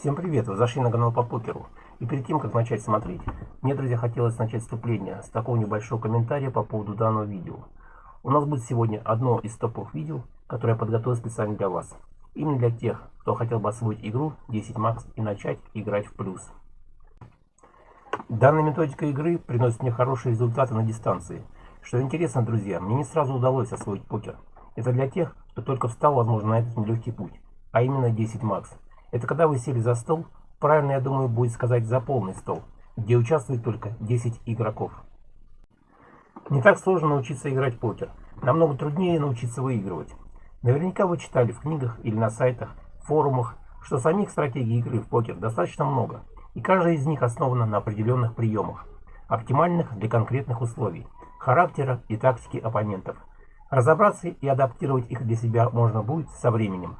Всем привет! Вы зашли на канал по покеру. И перед тем, как начать смотреть, мне, друзья, хотелось начать вступление с такого небольшого комментария по поводу данного видео. У нас будет сегодня одно из топовых видео, которое я подготовил специально для вас. Именно для тех, кто хотел бы освоить игру 10 Max и начать играть в плюс. Данная методика игры приносит мне хорошие результаты на дистанции. Что интересно, друзья, мне не сразу удалось освоить покер. Это для тех, кто только встал, возможно, на этот нелегкий путь, а именно 10 Max. Это когда вы сели за стол, правильно, я думаю, будет сказать за полный стол, где участвует только 10 игроков. Не так сложно научиться играть в покер. Намного труднее научиться выигрывать. Наверняка вы читали в книгах или на сайтах, форумах, что самих стратегий игры в покер достаточно много, и каждая из них основана на определенных приемах, оптимальных для конкретных условий, характера и тактики оппонентов. Разобраться и адаптировать их для себя можно будет со временем.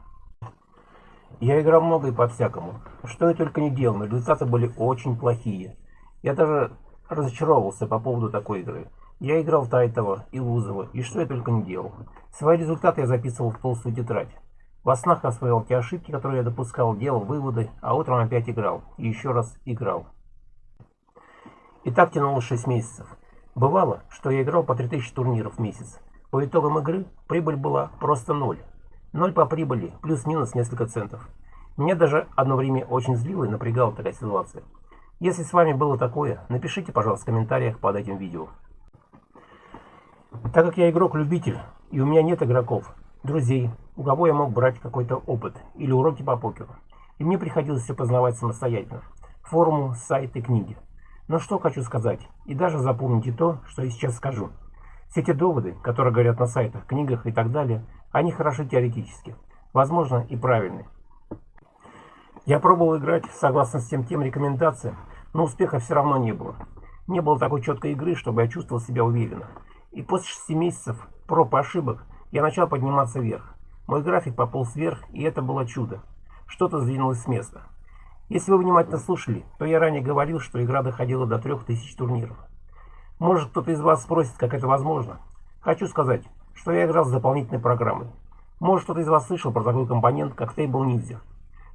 Я играл много и по-всякому. Что я только не делал, но результаты были очень плохие. Я даже разочаровался по поводу такой игры. Я играл Тайтова и Лузова, и что я только не делал. Свои результаты я записывал в толстую тетрадь. Во снах освоил те ошибки, которые я допускал, делал выводы, а утром опять играл. И еще раз играл. И так тянулось 6 месяцев. Бывало, что я играл по 3000 турниров в месяц. По итогам игры прибыль была просто ноль. Ноль по прибыли, плюс-минус несколько центов. Меня даже одно время очень злило и напрягала такая ситуация. Если с вами было такое, напишите, пожалуйста, в комментариях под этим видео. Так как я игрок-любитель, и у меня нет игроков, друзей, у кого я мог брать какой-то опыт или уроки по покеру, и мне приходилось все познавать самостоятельно, форуму, сайты, книги. Но что хочу сказать, и даже запомните то, что я сейчас скажу. Все эти доводы, которые говорят на сайтах, книгах и так далее – они хороши теоретически, возможно и правильны. Я пробовал играть согласно всем тем рекомендациям, но успеха все равно не было. Не было такой четкой игры, чтобы я чувствовал себя уверенно. И после 6 месяцев проб и ошибок я начал подниматься вверх. Мой график пополз вверх, и это было чудо. Что-то сдвинулось с места. Если вы внимательно слушали, то я ранее говорил, что игра доходила до 3000 турниров. Может кто-то из вас спросит, как это возможно. Хочу сказать, что я играл с дополнительной программой. Может кто-то из вас слышал про такой компонент, как Table Ninja.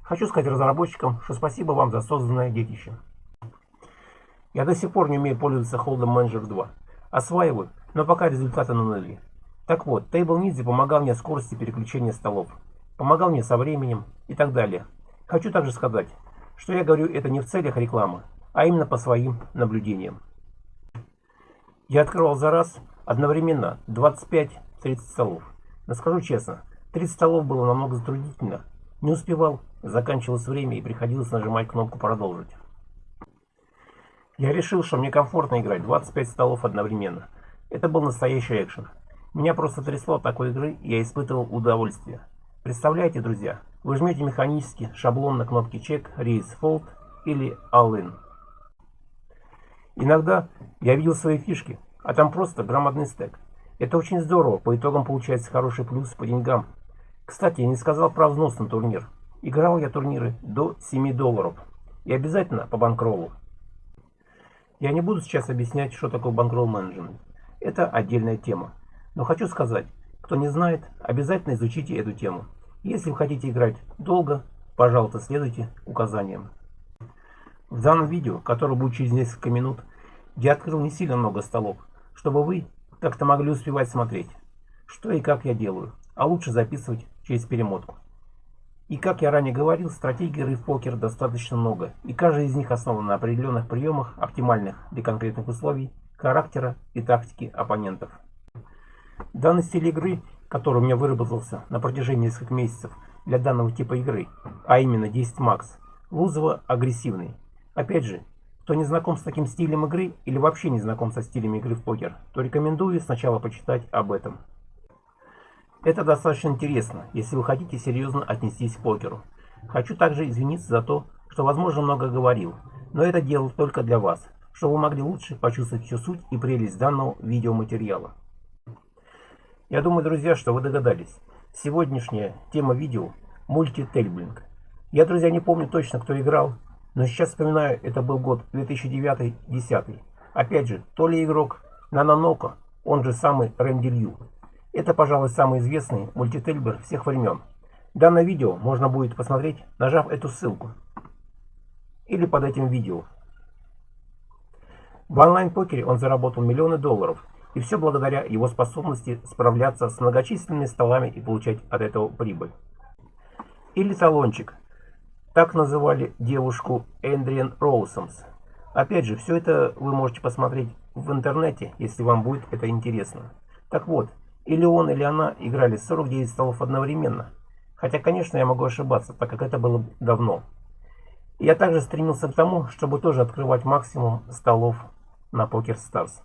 Хочу сказать разработчикам, что спасибо вам за созданное детище. Я до сих пор не умею пользоваться Hold'em Manager 2. Осваиваю, но пока результаты на нуле. Так вот, Table Ninja помогал мне скорости переключения столов. Помогал мне со временем и так далее. Хочу также сказать, что я говорю это не в целях рекламы, а именно по своим наблюдениям. Я открывал за раз одновременно 25 30 столов. Но скажу честно, 30 столов было намного затруднительно. Не успевал, заканчивалось время и приходилось нажимать кнопку «Продолжить». Я решил, что мне комфортно играть 25 столов одновременно. Это был настоящий экшен. Меня просто трясло от такой игры, и я испытывал удовольствие. Представляете, друзья, вы жмете механически шаблон на кнопке чек, рейс, fold или all in. Иногда я видел свои фишки, а там просто громадный стек. Это очень здорово, по итогам получается хороший плюс по деньгам. Кстати, я не сказал про взнос на турнир. Играл я турниры до 7 долларов. И обязательно по банкролу. Я не буду сейчас объяснять, что такое банкролл менеджмент. Это отдельная тема. Но хочу сказать, кто не знает, обязательно изучите эту тему. Если вы хотите играть долго, пожалуйста, следуйте указаниям. В данном видео, которое будет через несколько минут, я открыл не сильно много столов, чтобы вы как-то могли успевать смотреть, что и как я делаю, а лучше записывать через перемотку. И как я ранее говорил, стратегий игры в покер достаточно много, и каждая из них основана на определенных приемах, оптимальных для конкретных условий, характера и тактики оппонентов. Данный стиль игры, который у меня выработался на протяжении нескольких месяцев для данного типа игры, а именно 10 макс, Лузова агрессивный. Опять же, кто не знаком с таким стилем игры или вообще не знаком со стилем игры в покер, то рекомендую сначала почитать об этом. Это достаточно интересно, если вы хотите серьезно отнестись к покеру. Хочу также извиниться за то, что возможно много говорил, но это делал только для вас, чтобы вы могли лучше почувствовать всю суть и прелесть данного видеоматериала. Я думаю, друзья, что вы догадались. Сегодняшняя тема видео – мультитейблинг. Я, друзья, не помню точно, кто играл, но сейчас вспоминаю, это был год 2009-2010. Опять же, то ли игрок Нанонока, он же самый Рэнди Лью. Это, пожалуй, самый известный мультительбер всех времен. Данное видео можно будет посмотреть, нажав эту ссылку. или под этим видео. В онлайн-покере он заработал миллионы долларов, и все благодаря его способности справляться с многочисленными столами и получать от этого прибыль. Или талончик. Так называли девушку Эндриан Роусомс. Опять же, все это вы можете посмотреть в интернете, если вам будет это интересно. Так вот, или он, или она играли 49 столов одновременно. Хотя, конечно, я могу ошибаться, так как это было давно. Я также стремился к тому, чтобы тоже открывать максимум столов на Poker Stars.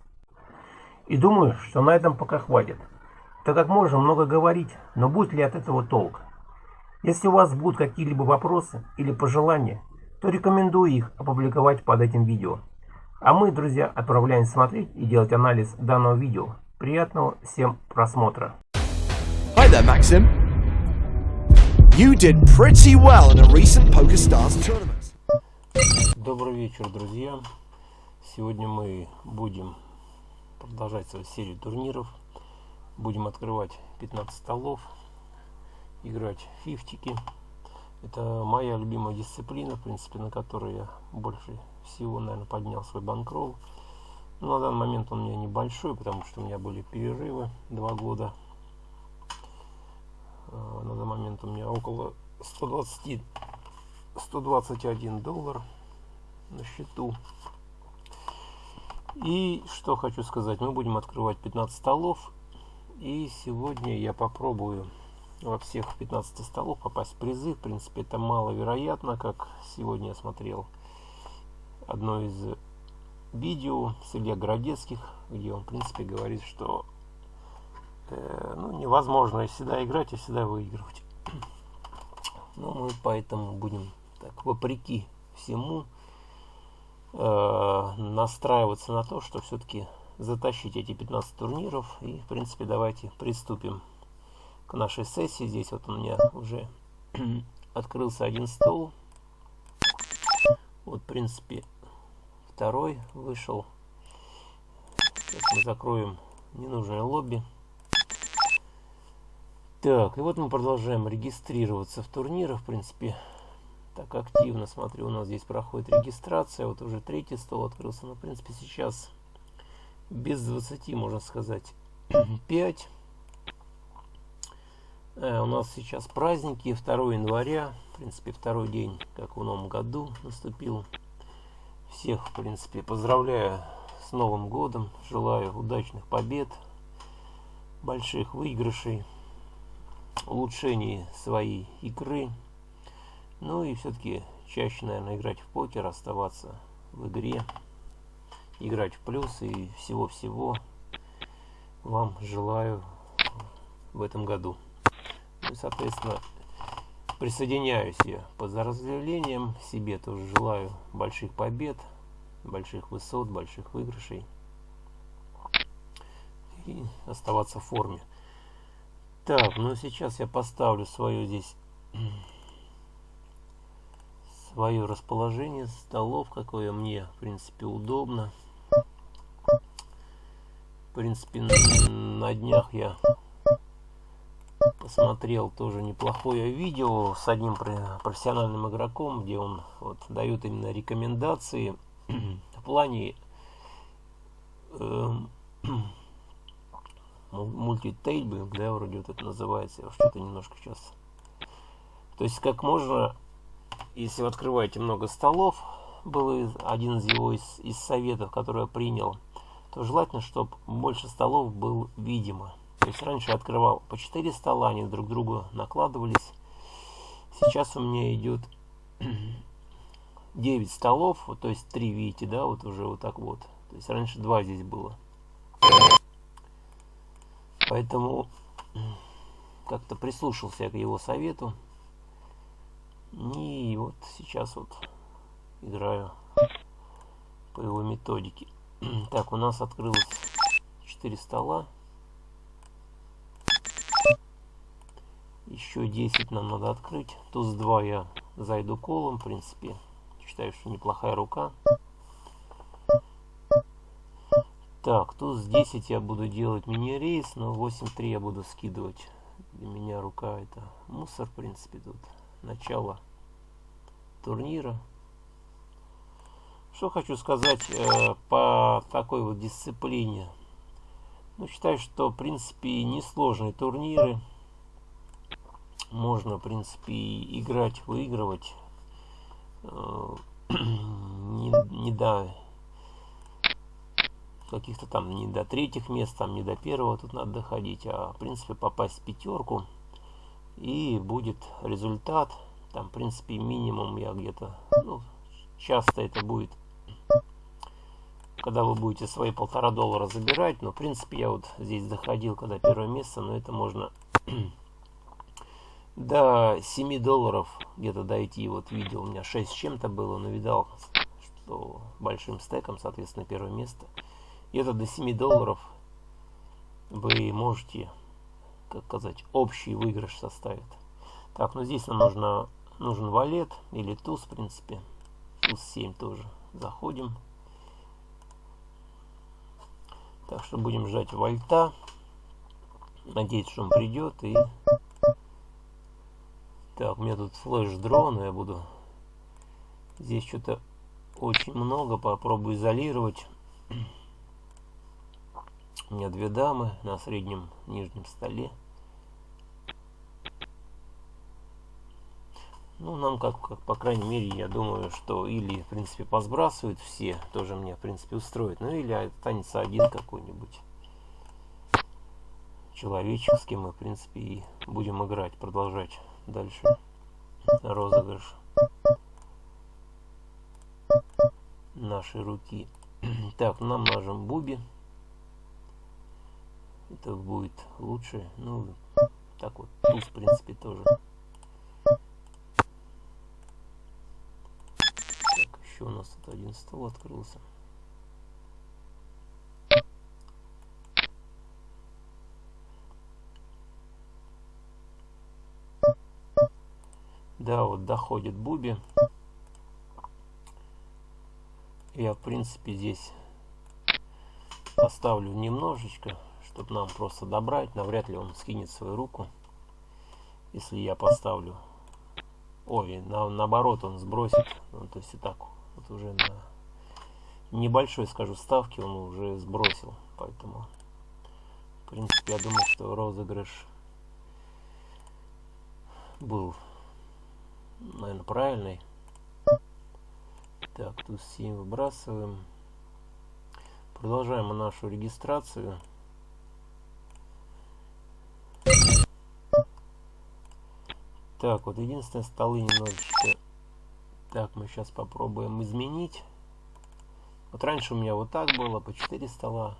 И думаю, что на этом пока хватит, так как можно много говорить, но будет ли от этого толк? Если у вас будут какие-либо вопросы или пожелания, то рекомендую их опубликовать под этим видео. А мы, друзья, отправляемся смотреть и делать анализ данного видео. Приятного всем просмотра. Hi there, Maxim. You did pretty well in a recent PokerStars tournament. Добрый вечер, друзья. Сегодня мы будем продолжать свою серию турниров. Будем открывать 15 столов, играть фифтики. Это моя любимая дисциплина, в принципе, на которой я больше всего, наверное, поднял свой банкролл. Ну, на данный момент он у меня небольшой, потому что у меня были перерывы два года. А, на данный момент у меня около 120, 121 доллар на счету. И что хочу сказать, мы будем открывать 15 столов. И сегодня я попробую во всех 15 столов попасть в призы. В принципе, это маловероятно, как сегодня я смотрел одно из видео с Илья Городецких, где он, в принципе, говорит, что э, ну, невозможно всегда играть и всегда выигрывать. Ну, мы поэтому будем так, вопреки всему, э, настраиваться на то, что все-таки затащить эти 15 турниров. И, в принципе, давайте приступим нашей сессии. Здесь вот у меня уже открылся один стол. Вот, в принципе, второй вышел. Сейчас мы закроем ненужное лобби. Так, и вот мы продолжаем регистрироваться в турнирах. В принципе, так активно, смотрю, у нас здесь проходит регистрация. Вот уже третий стол открылся. Но, в принципе, сейчас без 20, можно сказать, 5. Э, у нас сейчас праздники, 2 января. В принципе, второй день, как в новом году, наступил. Всех, в принципе, поздравляю с Новым годом. Желаю удачных побед, больших выигрышей, улучшений своей игры. Ну и все-таки чаще, наверное, играть в покер, оставаться в игре, играть в плюс и всего-всего вам желаю в этом году. И, соответственно, Присоединяюсь я под разделением. Себе тоже желаю больших побед, больших высот, больших выигрышей. И оставаться в форме. Так, ну сейчас я поставлю свое здесь свое расположение столов, какое мне, в принципе, удобно. В принципе, на днях я посмотрел тоже неплохое видео с одним профессиональным игроком, где он вот, дает именно рекомендации в плане э, мультитейбинг, да, вроде вот это называется, что-то немножко сейчас. То есть как можно, если вы открываете много столов, был один из его из, из советов, который я принял, то желательно, чтобы больше столов был видимо. То есть раньше открывал по 4 стола, они друг другу накладывались. Сейчас у меня идет 9 столов, вот, то есть 3, видите, да, вот уже вот так вот. То есть раньше 2 здесь было. Поэтому как-то прислушался к его совету. И вот сейчас вот играю по его методике. Так, у нас открылось 4 стола. Еще 10 нам надо открыть. Туз 2 я зайду колом, в принципе. Считаю, что неплохая рука. Так, туз 10 я буду делать мини-рейс, но 8-3 я буду скидывать. Для меня рука это мусор, в принципе, тут начало турнира. Что хочу сказать э, по такой вот дисциплине. Ну, считаю, что, в принципе, несложные турниры. Можно, в принципе, играть, выигрывать. Э, не, не до каких-то там не до третьих мест, там не до первого тут надо доходить, а в принципе попасть в пятерку и будет результат. Там, в принципе, минимум я где-то, ну, часто это будет, когда вы будете свои полтора доллара забирать, но, в принципе, я вот здесь доходил, когда первое место, но это можно до 7 долларов где-то дойти. Вот видел, у меня 6 с чем-то было, но видал, что большим стеком, соответственно, первое место – где-то до 7 долларов вы можете, как сказать, общий выигрыш составит. Так, ну здесь нам нужно, нужен валет или туз, в принципе. Туз 7 тоже. Заходим. Так что будем ждать вольта. Надеюсь, что он придет. И так, у меня тут флеш дрон, я буду здесь что-то очень много. Попробую изолировать. У меня две дамы на среднем нижнем столе. Ну, нам, как, как по крайней мере, я думаю, что или, в принципе, посбрасывают все, тоже мне, в принципе, устроит. Ну, или останется один какой-нибудь кем мы, в принципе, и будем играть, продолжать дальше розыгрыш нашей руки. Так, нам нажим Буби это будет лучше. Ну, так вот, туз, в принципе, тоже. Так, еще у нас тут один стол открылся. Да, вот доходит Буби. Я, в принципе, здесь поставлю немножечко чтобы нам просто добрать. Навряд ли он скинет свою руку, если я поставлю. Ой, на, наоборот он сбросит. Ну, то есть и так вот уже на небольшой, скажу, ставке он уже сбросил. Поэтому, в принципе, я думаю, что розыгрыш был, наверное, правильный. Так, тут 7 выбрасываем. Продолжаем нашу регистрацию. Так, вот единственное, столы немножечко... Так, мы сейчас попробуем изменить. Вот раньше у меня вот так было, по 4 стола.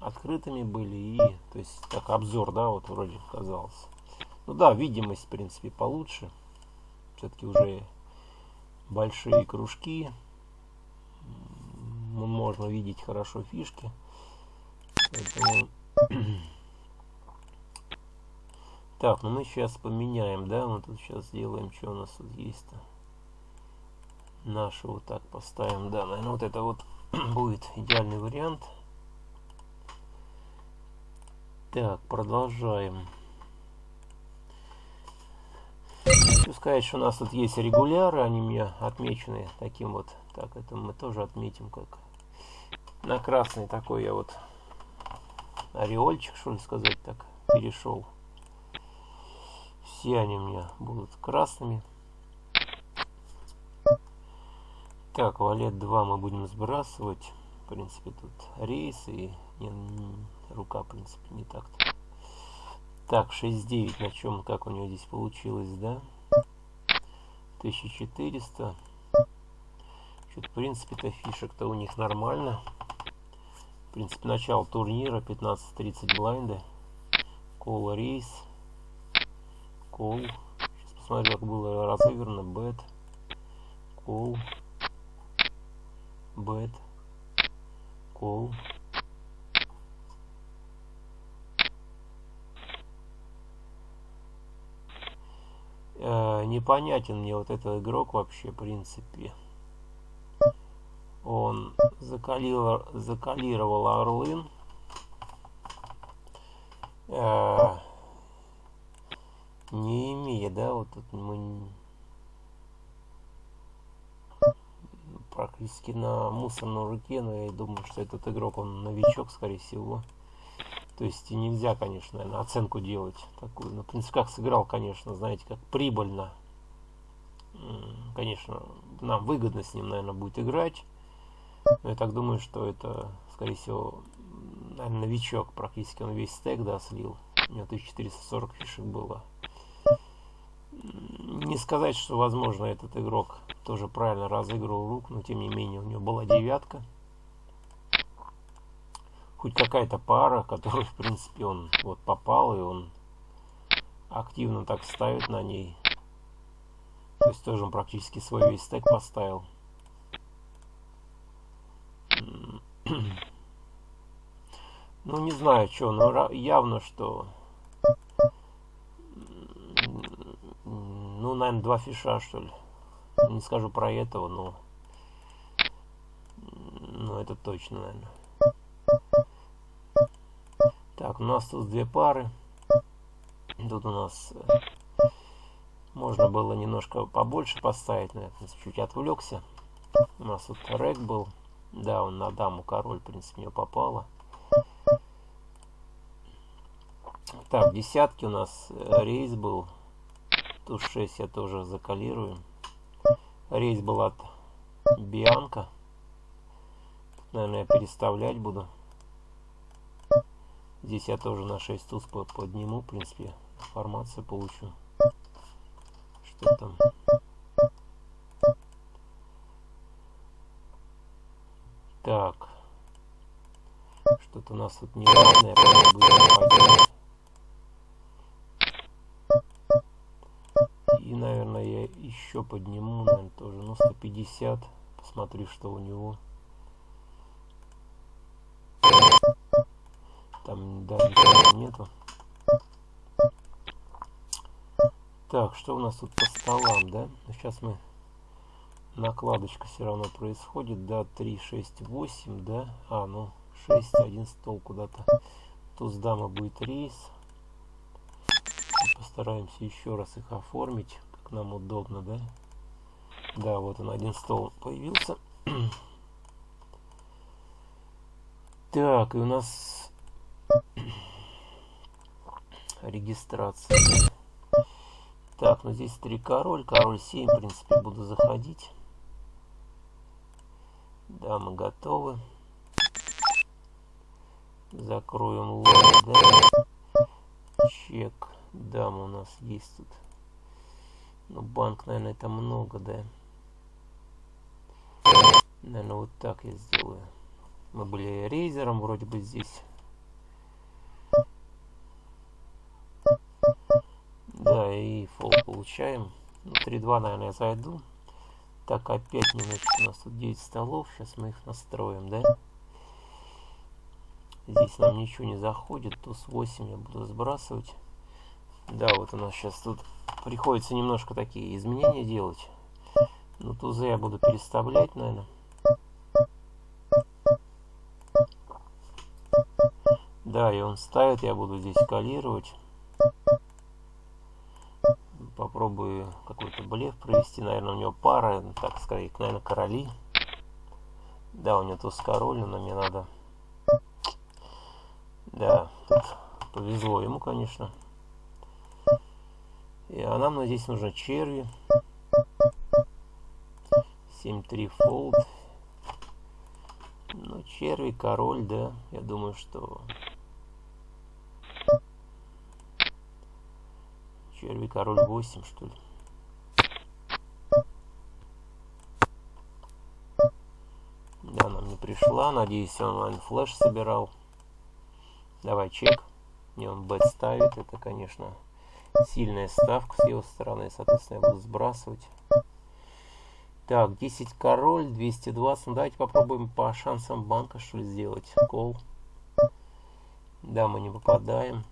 Открытыми были и... То есть, так, обзор, да, вот вроде казалось. Ну да, видимость, в принципе, получше. Все-таки уже большие кружки. Можно видеть хорошо фишки. Поэтому... Так, ну мы сейчас поменяем, да, мы тут сейчас сделаем, что у нас тут есть-то. Нашу вот так поставим, да, наверное, вот это вот будет идеальный вариант. Так, продолжаем. Хочу сказать, что у нас тут есть регуляры, они у меня отмечены таким вот. Так, это мы тоже отметим как на красный такой я вот ореольчик, что ли сказать так, перешел все они у меня будут красными. Так, валет 2 мы будем сбрасывать. В принципе, тут рейс и не, рука, в принципе, не так-то. Так, 6-9, на чем, как у него здесь получилось, да? 1400. Что-то, в принципе-то, фишек-то у них нормально. В принципе, начало турнира, 15-30 блайнда. Кола рейс кол. Сейчас посмотрю, как было разыграно. Бет. Кол. Бет. Кол. Э, непонятен мне вот этот игрок вообще, в принципе. Он закалировал, закалировал Орлын. Э, не имея, да, вот тут мы практически на мусорной руке, но я думаю, что этот игрок, он новичок, скорее всего. То есть нельзя, конечно, наверное, оценку делать такую. Но, как сыграл, конечно, знаете, как прибыльно. Конечно, нам выгодно с ним, наверное, будет играть. Но я так думаю, что это, скорее всего, наверное, новичок. Практически он весь стек, да, слил. У него 1440 фишек было. Не сказать, что, возможно, этот игрок тоже правильно разыгрывал рук, но тем не менее у него была девятка. Хоть какая-то пара, которую, в принципе, он вот попал, и он активно так ставит на ней. То есть тоже он практически свой весь стек поставил. Ну, не знаю, что, но явно, что ну, наверное, два фиша, что ли. Не скажу про этого, но... Ну, это точно, наверное. Так, у нас тут две пары. Тут у нас... Э, можно было немножко побольше поставить, но я чуть отвлекся. У нас тут рек был. Да, он на даму король, в принципе, не попало. Так, десятки у нас э, рейс был. Туз 6 я тоже закалирую. Рейс был от Бианка. Наверное, я переставлять буду. Здесь я тоже на 6 туз подниму, в принципе, информацию получу. Что там? Так. Что-то у нас тут неровное, я И, наверное, я еще подниму, наверное, тоже, ну, 150. Посмотрю, что у него. Да, нету. Так, что у нас тут по столам, да? Сейчас мы... Накладочка все равно происходит, да, 3, 6, 8, да? А, ну, 6, один стол куда-то. Туз дама будет рейс. Постараемся еще раз их оформить, как нам удобно, да? Да, вот он, один стол появился. Так, и у нас регистрация. Так, ну здесь три король, король 7, в принципе, буду заходить. Да, мы готовы. Закроем лот, да. Чек. Дам у нас есть тут. Ну, банк, наверное, это много, да. Наверное, вот так я сделаю. Мы были рейзером вроде бы здесь. Получаем. Ну, 3-2, наверное, я зайду. Так, опять немножечко у нас тут 9 столов. Сейчас мы их настроим, да? Здесь нам ничего не заходит. Туз 8 я буду сбрасывать. Да, вот у нас сейчас тут приходится немножко такие изменения делать. Но тузы я буду переставлять, наверное. Да, и он ставит, я буду здесь калировать. Попробую какой-то блеф провести. Наверное, у него пара, так сказать, наверное, короли. Да, у него туз король, но мне надо... Да, тут повезло ему, конечно. И, а нам здесь нужно черви. 7-3 фолд. Ну, черви, король, да. Я думаю, что... Черви, король 8, что ли. Да, нам не пришла. Надеюсь, онлайн флеш собирал. Давай чек. Не он бет ставит. Это, конечно, сильная ставка с его стороны, соответственно, я буду сбрасывать. Так, 10 король, 220. Ну, давайте попробуем по шансам банка, что ли, сделать. Кол. Да, мы не попадаем.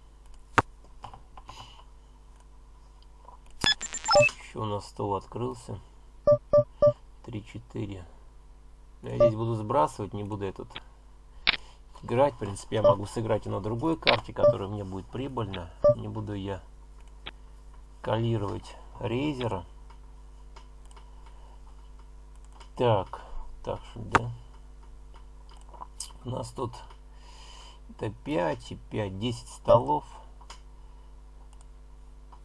Еще у нас стол открылся. 3-4. Я здесь буду сбрасывать, не буду этот играть. В принципе, я могу сыграть и на другой карте, которая мне будет прибыльно. Не буду я скалировать рейзера. Так, так что, да. У нас тут это 5 и 5, 10 столов.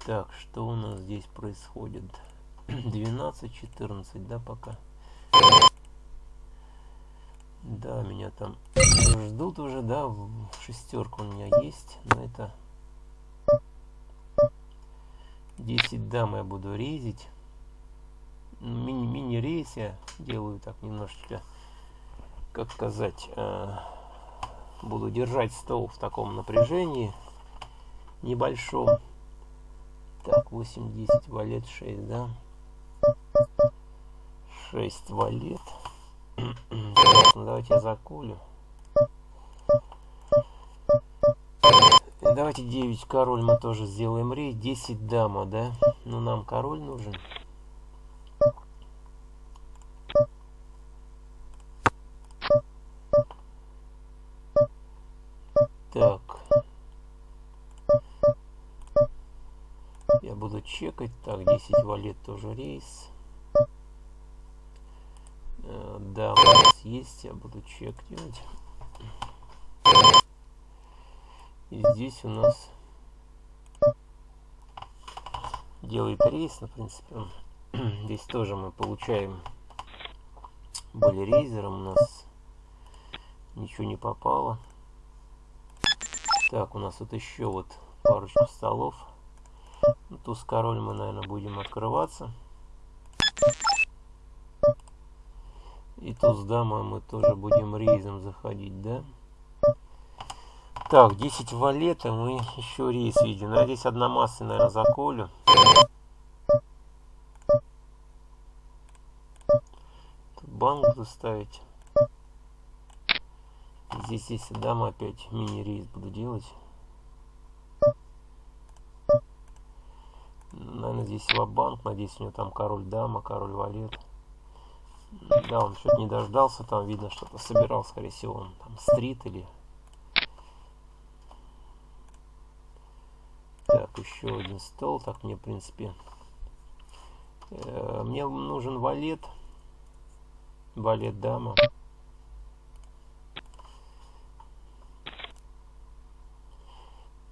Так, что у нас здесь происходит? 12, 14, да, пока. Да, меня там ждут уже, да, шестерка у меня есть, но это 10 дам я буду резить. Мини-рейс я делаю так немножечко, как сказать, э, буду держать стол в таком напряжении небольшом. Так, 8, 10, валет 6, да? 6 валет. ну давайте я закулю. Давайте 9 король мы тоже сделаем рейд. 10 дама, да? Ну нам король нужен. Так. Я буду чекать. Так, 10 валет тоже рейс. Э, да, у нас есть. Я буду чек делать. И здесь у нас делает рейс, ну, в принципе. Здесь тоже мы получаем были рейзером у нас ничего не попало. Так, у нас вот еще вот парочку столов. Туз король мы, наверное, будем открываться. И туз дама мы тоже будем рейзом заходить, да? Так, 10 валета мы еще рейс видим. Ну, здесь одна масса, наверное, заколю. Банк заставить. Здесь, если дам, опять мини-рейс буду делать. Наверное, здесь ва-банк. Надеюсь, у него там король дама, король валет. Да, он что-то не дождался. Там видно, что-то собирал, скорее всего, он там стрит или... Так, еще один стол. Так, мне, в принципе... Э, мне нужен валет. Валет дама.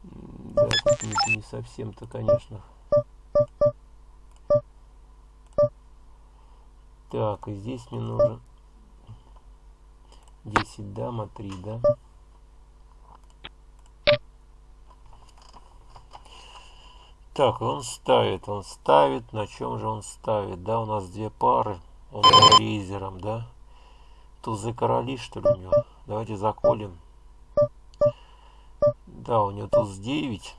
Да, не, не совсем-то, конечно. Так, и здесь мне нужен 10 дама, 3, да? Так, он ставит, он ставит. На чем же он ставит? Да, у нас две пары. Он рейзером, да? Тузы короли, что ли, у него? Давайте заколем. Да, у него туз 9.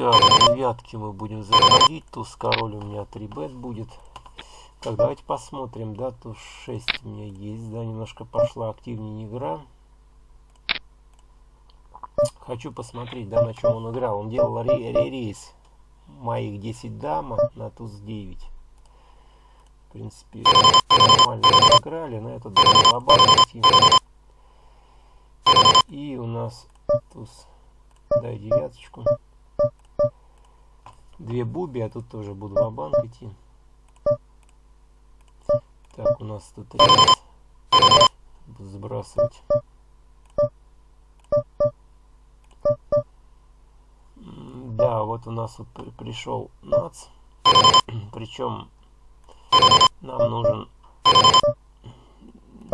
Так, девятки мы будем заходить. Туз король у меня 3 бет будет. Так, давайте посмотрим. Да, туз 6 у меня есть. Да, немножко пошла активнее игра. Хочу посмотреть, да, на чем он играл. Он делал рейс моих 10 дама на туз 9. В принципе, нормально играли, но это лобатый И у нас туз, дай девяточку. Две буби, а тут тоже буду в банк идти. Так, у нас тут рейс. Буду сбрасывать. Да, вот у нас вот пришел нац. Причем нам нужен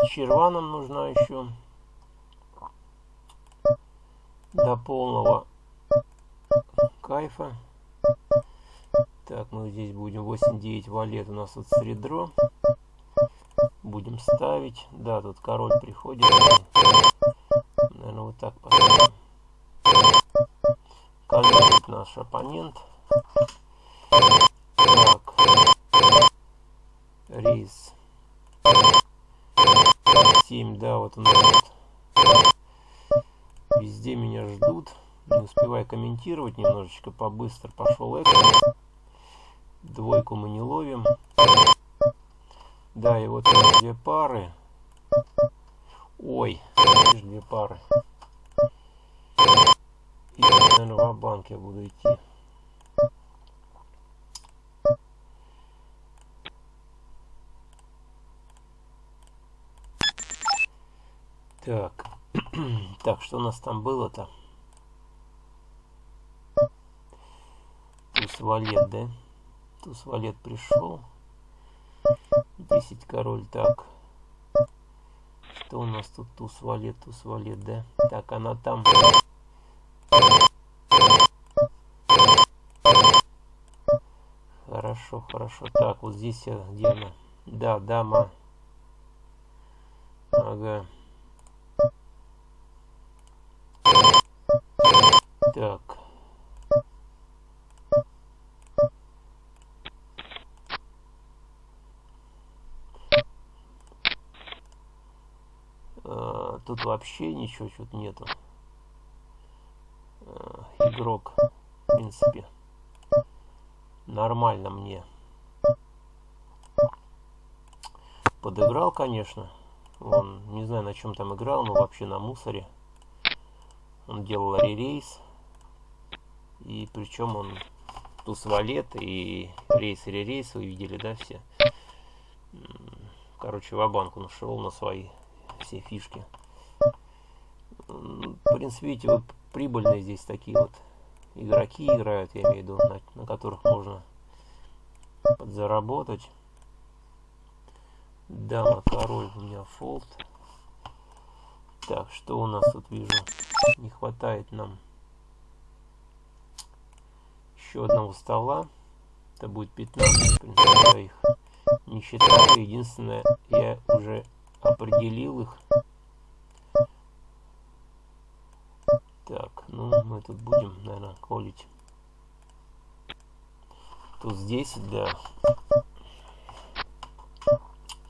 черва нам нужна еще до полного кайфа. Так, мы здесь будем 8-9 валет. У нас тут средро. Будем ставить. Да, тут король приходит. Наверное, вот так поставим. Король наш оппонент. Так рейс 7, да, вот он Везде меня ждут. Не успеваю комментировать немножечко побыстро. Пошел экран. Двойку мы не ловим. Да, и вот две пары. Ой, видишь, две пары. И, наверное, в банк я буду идти. Так. так, что у нас там было-то? Туз валет, да? Туз валет пришел. 10 король, так. Что у нас тут туз валет, туз валет, да? Так, она там. Хорошо, хорошо. Так, вот здесь где она? Да, дама. Ага. Так. А, тут вообще ничего что-то нету. А, игрок, в принципе, нормально мне подыграл, конечно. Он, не знаю, на чем там играл, но вообще на мусоре. Он делал ререйс. И причем он туз валет и рейс ререйс, вы видели, да, все? Короче, в банк он шел на свои все фишки. Принципе, видите, вот прибыльные здесь такие вот игроки играют, я имею в виду, на, на которых можно подзаработать. Дама, король у меня фолд. Так, что у нас тут вижу? Не хватает нам еще одного стола. Это будет 15, в принципе, я их не считаю. Единственное, я уже определил их. Так, ну мы тут будем, наверное, колить. Тут здесь, да.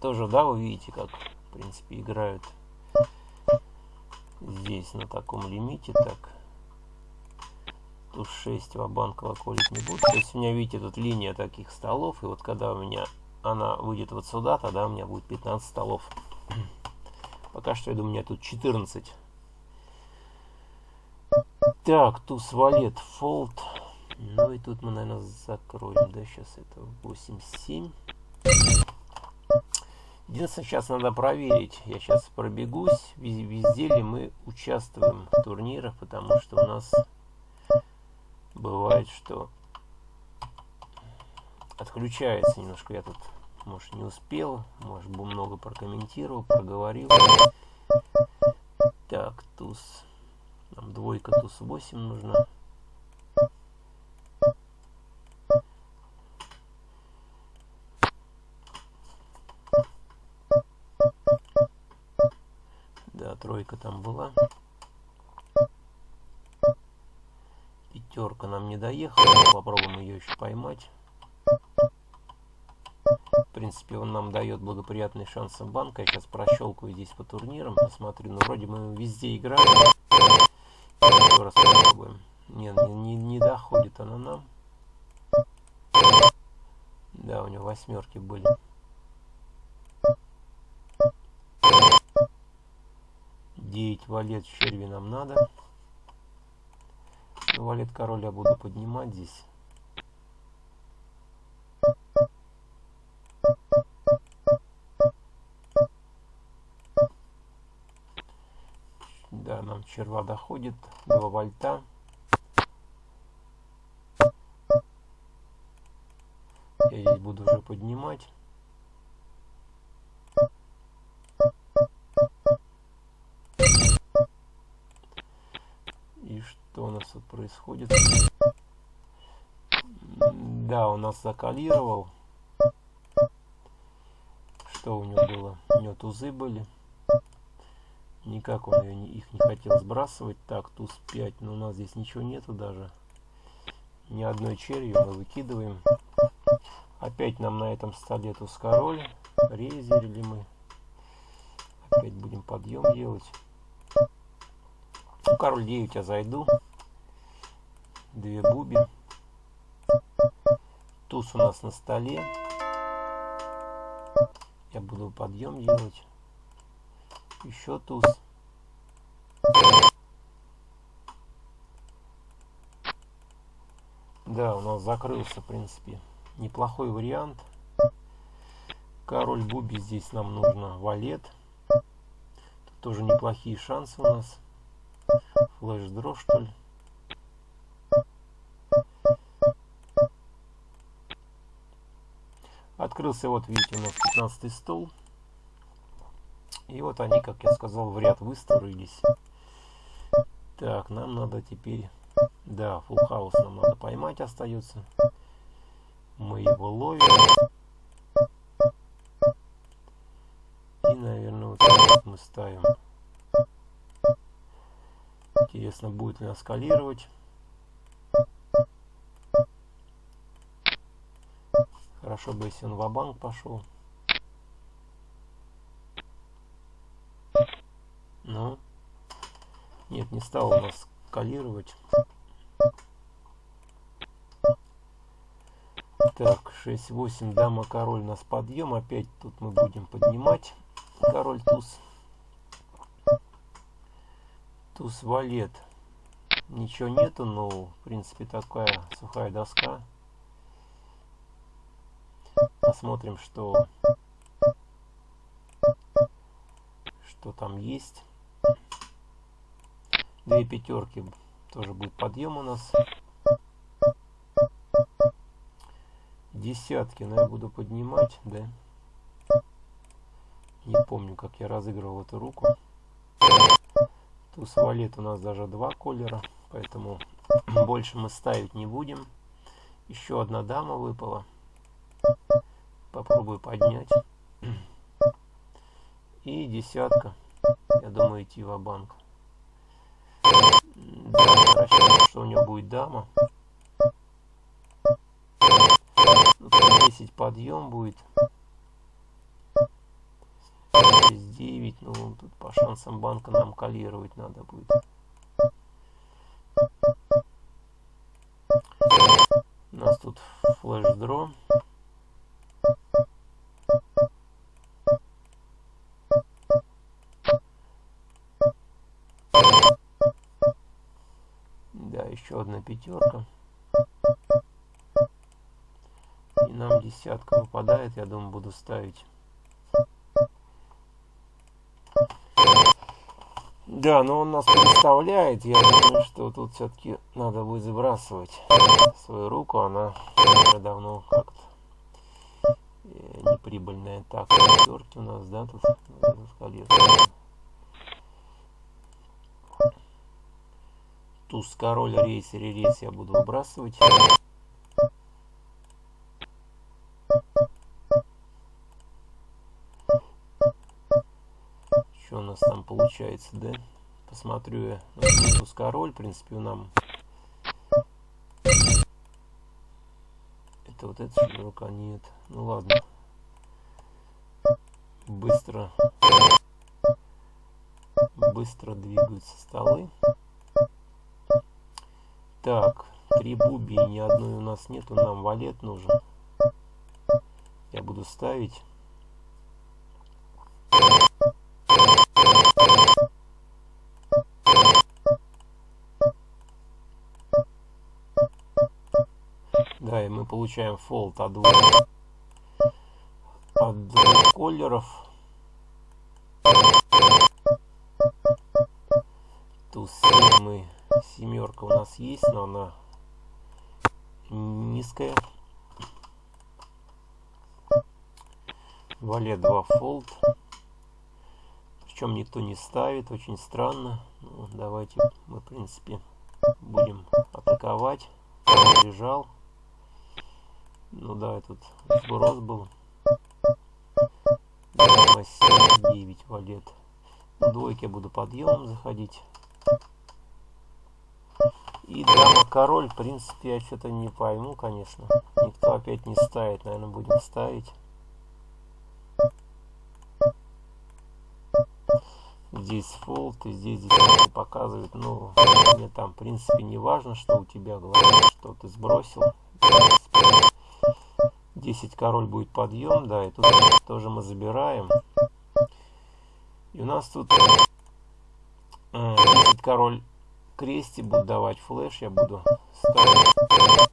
Тоже, да, вы видите, как, в принципе, играют здесь на таком лимите. Так, тут 6 вабанкова колить не буду. То есть у меня, видите, тут линия таких столов. И вот когда у меня она выйдет вот сюда, тогда у меня будет 15 столов. Пока что, я думаю, у меня тут 14. Так, туз валет, фолд. Ну и тут мы, наверное, закроем. Да, сейчас это 8-7. Единственное, сейчас надо проверить. Я сейчас пробегусь, везде ли мы участвуем в турнирах, потому что у нас бывает, что отключается немножко. Я тут, может, не успел, может, бы много прокомментировал, проговорил. Так, туз. Нам двойка, туз 8 нужна. тройка там была. Пятерка нам не доехала. Попробуем ее еще поймать. В принципе, он нам дает благоприятный шанс банка. Я сейчас прощелкаю здесь по турнирам. Посмотрю. Ну, вроде мы везде играем. Еще раз. Не, не, не, доходит она нам. Да, у него восьмерки были. 9 валет черви нам надо. Ну, валет король я буду поднимать здесь. Доходит. 2 вольта. Я здесь буду уже поднимать. нас тут происходит? Да, у нас закалировал. Что у него было? У него тузы были. Никак он ее, их не хотел сбрасывать. Так, туз 5. Но у нас здесь ничего нету даже. Ни одной черью мы выкидываем. Опять нам на этом столе туз король. Резерили мы. Опять будем подъем делать. Ну, король 9 я зайду две буби. Туз у нас на столе. Я буду подъем делать. Еще туз. Да, у нас закрылся, в принципе, неплохой вариант. Король буби здесь нам нужно валет. Тут тоже неплохие шансы у нас. Флеш-дро, что ли? Открылся, вот видите, у нас 15 стол. И вот они, как я сказал, в ряд выстроились. Так, нам надо теперь... Да, фулл хаус нам надо поймать остается. Мы его ловим. И, наверное, вот так мы ставим. Интересно, будет ли нас скалировать. Хорошо бы, если он в банк пошел. Ну, нет, не стал у нас скалировать. Так, 6-8, дама, король, нас подъем. Опять тут мы будем поднимать. Король, туз. Туз, валет. Ничего нету, но, в принципе, такая сухая доска. Посмотрим, что, что там есть. Две пятерки тоже будет подъем у нас. Десятки, но я буду поднимать, да. Не помню, как я разыгрывал эту руку. Туз валет у нас даже два колера, поэтому больше мы ставить не будем. Еще одна дама выпала. Попробую поднять. И десятка. Я думаю идти в банк Рассчитываю, что у него будет дама. Ну, 10 подъем будет. Здесь 9. Ну, тут по шансам банка нам калировать надо будет. У нас тут флеш-дро. Пятерка. И нам десятка выпадает, я думаю, буду ставить. Да, но он нас представляет. Я думаю, что тут все-таки надо будет сбрасывать свою руку. Она уже давно как-то э, неприбыльная. Так, пятерки у нас, да, тут скалируем. Туз король рейс рейс я буду выбрасывать. Что у нас там получается да? Посмотрю я. На туз король в принципе нам. Это вот эта рука нет. Ну ладно. Быстро. Быстро двигаются столы так, три буби ни одной у нас нету, нам валет нужен. Я буду ставить. Да, и мы получаем фолд от двух, от двух колеров. Нас есть, но она низкая. Валет 2 фолд. Причем никто не ставит, очень странно. Ну, давайте мы, в принципе, будем атаковать. Он лежал. Ну да, этот сброс был. Дама 7, 9 валет. Двойки буду подъемом заходить. И дама король, в принципе, я что-то не пойму, конечно. Никто опять не ставит, наверное, будем ставить. Здесь фолд, и здесь здесь показывает, ну, мне там, в принципе, не важно, что у тебя, главное, что ты сбросил. 10 король будет подъем, да, и тут тоже мы забираем. И у нас тут 10 король кресте буду давать флеш, я буду ставить.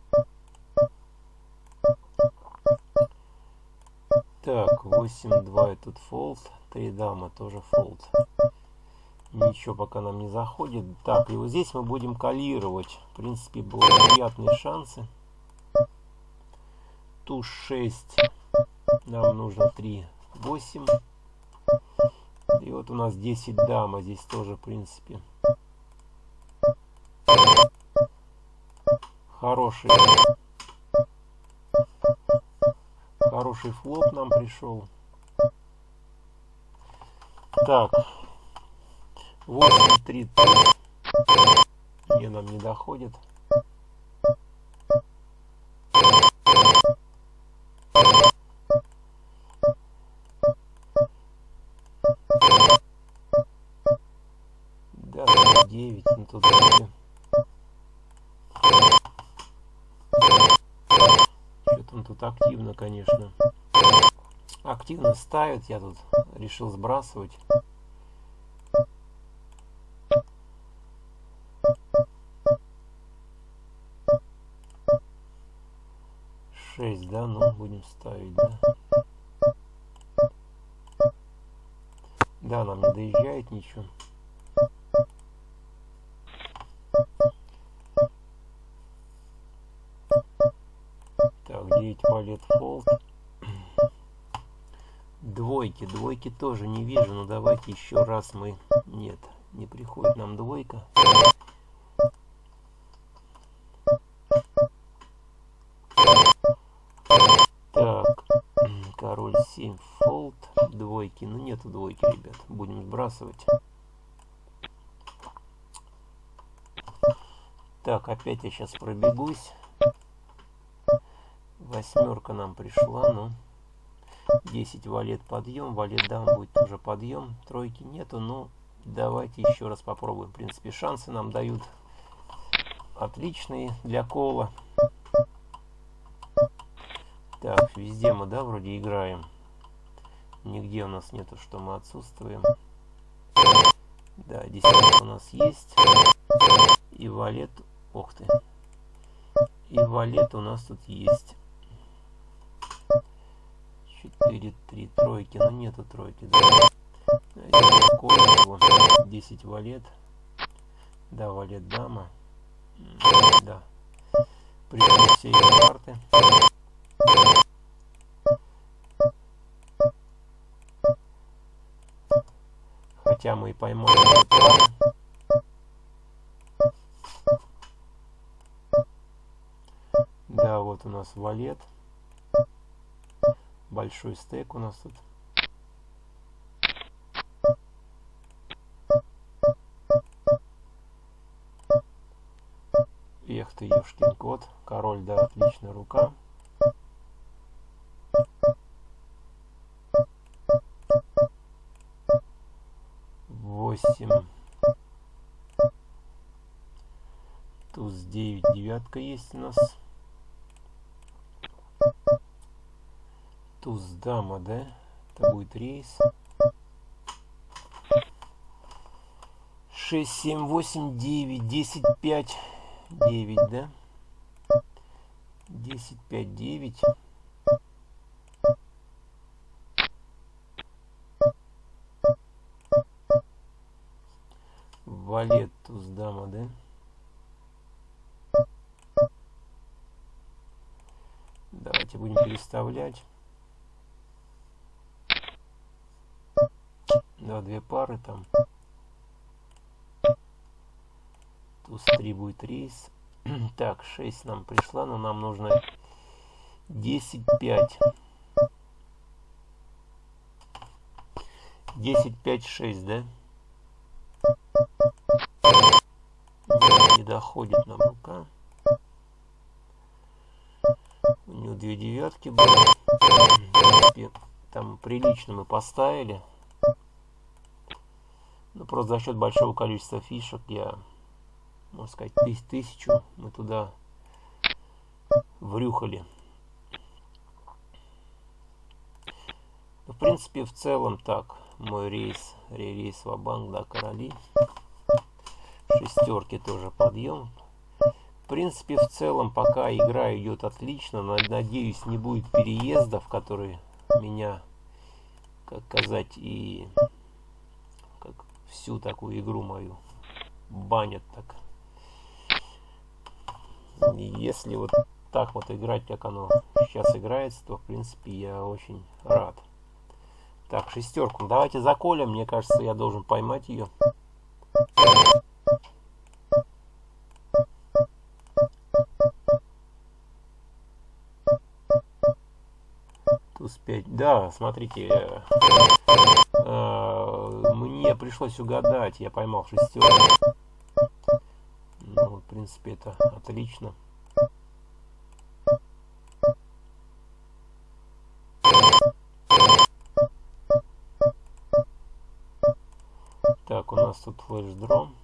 Так, 8-2 тут фолд, 3 дама тоже фолд. Ничего пока нам не заходит. Так, и вот здесь мы будем калировать. В принципе, благоприятные шансы. Туз 6. Нам нужно 3, 8. И вот у нас 10 дама. Здесь тоже, в принципе, хороший хороший флоп нам пришел. Так, 8, 3, 3. Не, нам не доходит. Да, 9, ну тут вроде. Что-то тут активно, конечно. Активно ставит, я тут решил сбрасывать. 6, да? Ну, будем ставить, да? Да, нам не доезжает ничего. Двойки, двойки тоже не вижу, но давайте еще раз мы... Нет, не приходит нам двойка. король 7 фолд двойки ну нету двойки ребят будем сбрасывать. Так опять я сейчас пробегусь. Восьмерка нам пришла ну 10 валет подъем валет дам будет уже подъем тройки нету ну давайте еще раз попробуем в принципе шансы нам дают отличные для кола так, везде мы, да, вроде играем. Нигде у нас нету, что мы отсутствуем. Да, десятка у нас есть. И валет... Ох ты. И валет у нас тут есть. 4, 3, тройки. Но нету тройки, да. 10 валет. Да, валет дама. Да. Пришли все эти карты. Хотя мы и поймали Да, вот у нас валет. Большой стейк у нас тут. Эх ты, ешкин кот. Король, да, отличная рука. восемь. Туз 9, девятка есть у нас. Дама, да? Это будет рейс. 6, 7, 8, 9, 10, 5, 9, да? 10, 5, 9. валет туз дама, да? Давайте будем переставлять. Да, две пары там. Туз 3 будет рейс. так, 6 нам пришла, но нам нужно 10, 5. 10, 5, 6, да? не доходит нам рука. У него две девятки были. Там прилично мы поставили. Но просто за счет большого количества фишек я, можно сказать, тыс тысячу мы туда врюхали. в принципе, в целом так. Мой рейс, рейс в банк да, короли шестерки тоже подъем. В принципе, в целом, пока игра идет отлично, надеюсь, не будет переездов, которые меня, как сказать, и всю такую игру мою банят так. И если вот так вот играть, как оно сейчас играется, то в принципе я очень рад. Так, шестерку. Давайте заколем. Мне кажется, я должен поймать ее. Туз 5. Да, смотрите. Пришлось угадать. Я поймал шестерку. Ну, в принципе, это отлично. Так, у нас тут флеш-дрон.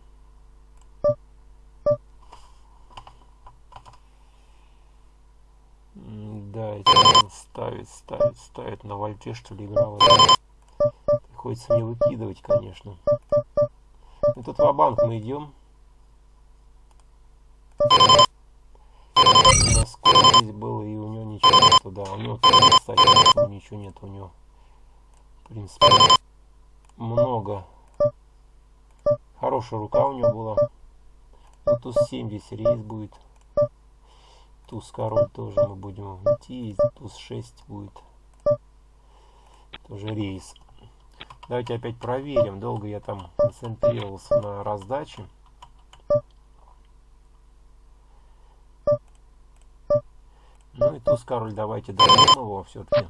Да, это ставит, ставит, ставит на вольте, что ли, играл. Приходится мне выкидывать, конечно. И тут в банк мы идем. Насколько здесь было, и у него ничего нету, да. У него кстати, ничего нет у него. В принципе, много Хорошая рука у него была. Ну, туз 7 здесь рейс будет. Туз король тоже мы будем идти. Туз 6 будет. Тоже рейс. Давайте опять проверим. Долго я там концентрировался на раздаче. Ну и туз король давайте дадим его все-таки.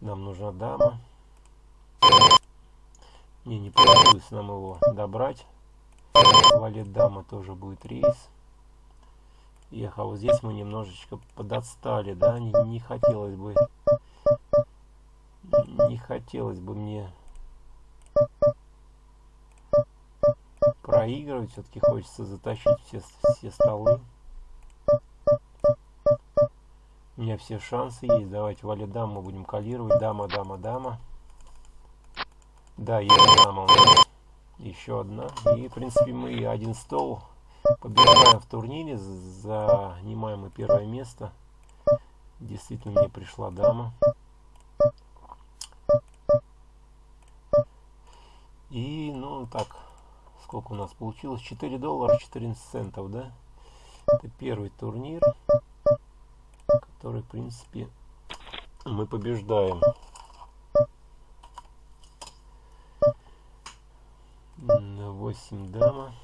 Нам нужна дама. Не, не получилось нам его добрать. Валет дама тоже будет рейс. Эх, а вот здесь мы немножечко подотстали, да? Не, не хотелось бы... Не хотелось бы мне проигрывать. Все-таки хочется затащить все, все столы. У меня все шансы есть. Давайте валет дама будем калировать. Дама, дама, дама. Да, есть дама. Еще одна. И, в принципе, мы один стол побеждаем в турнире. Занимаем мы первое место. Действительно, мне пришла дама. И, ну, так, сколько у нас получилось? 4 доллара 14 центов, да? Это первый турнир, который, в принципе, мы побеждаем. 8 дама.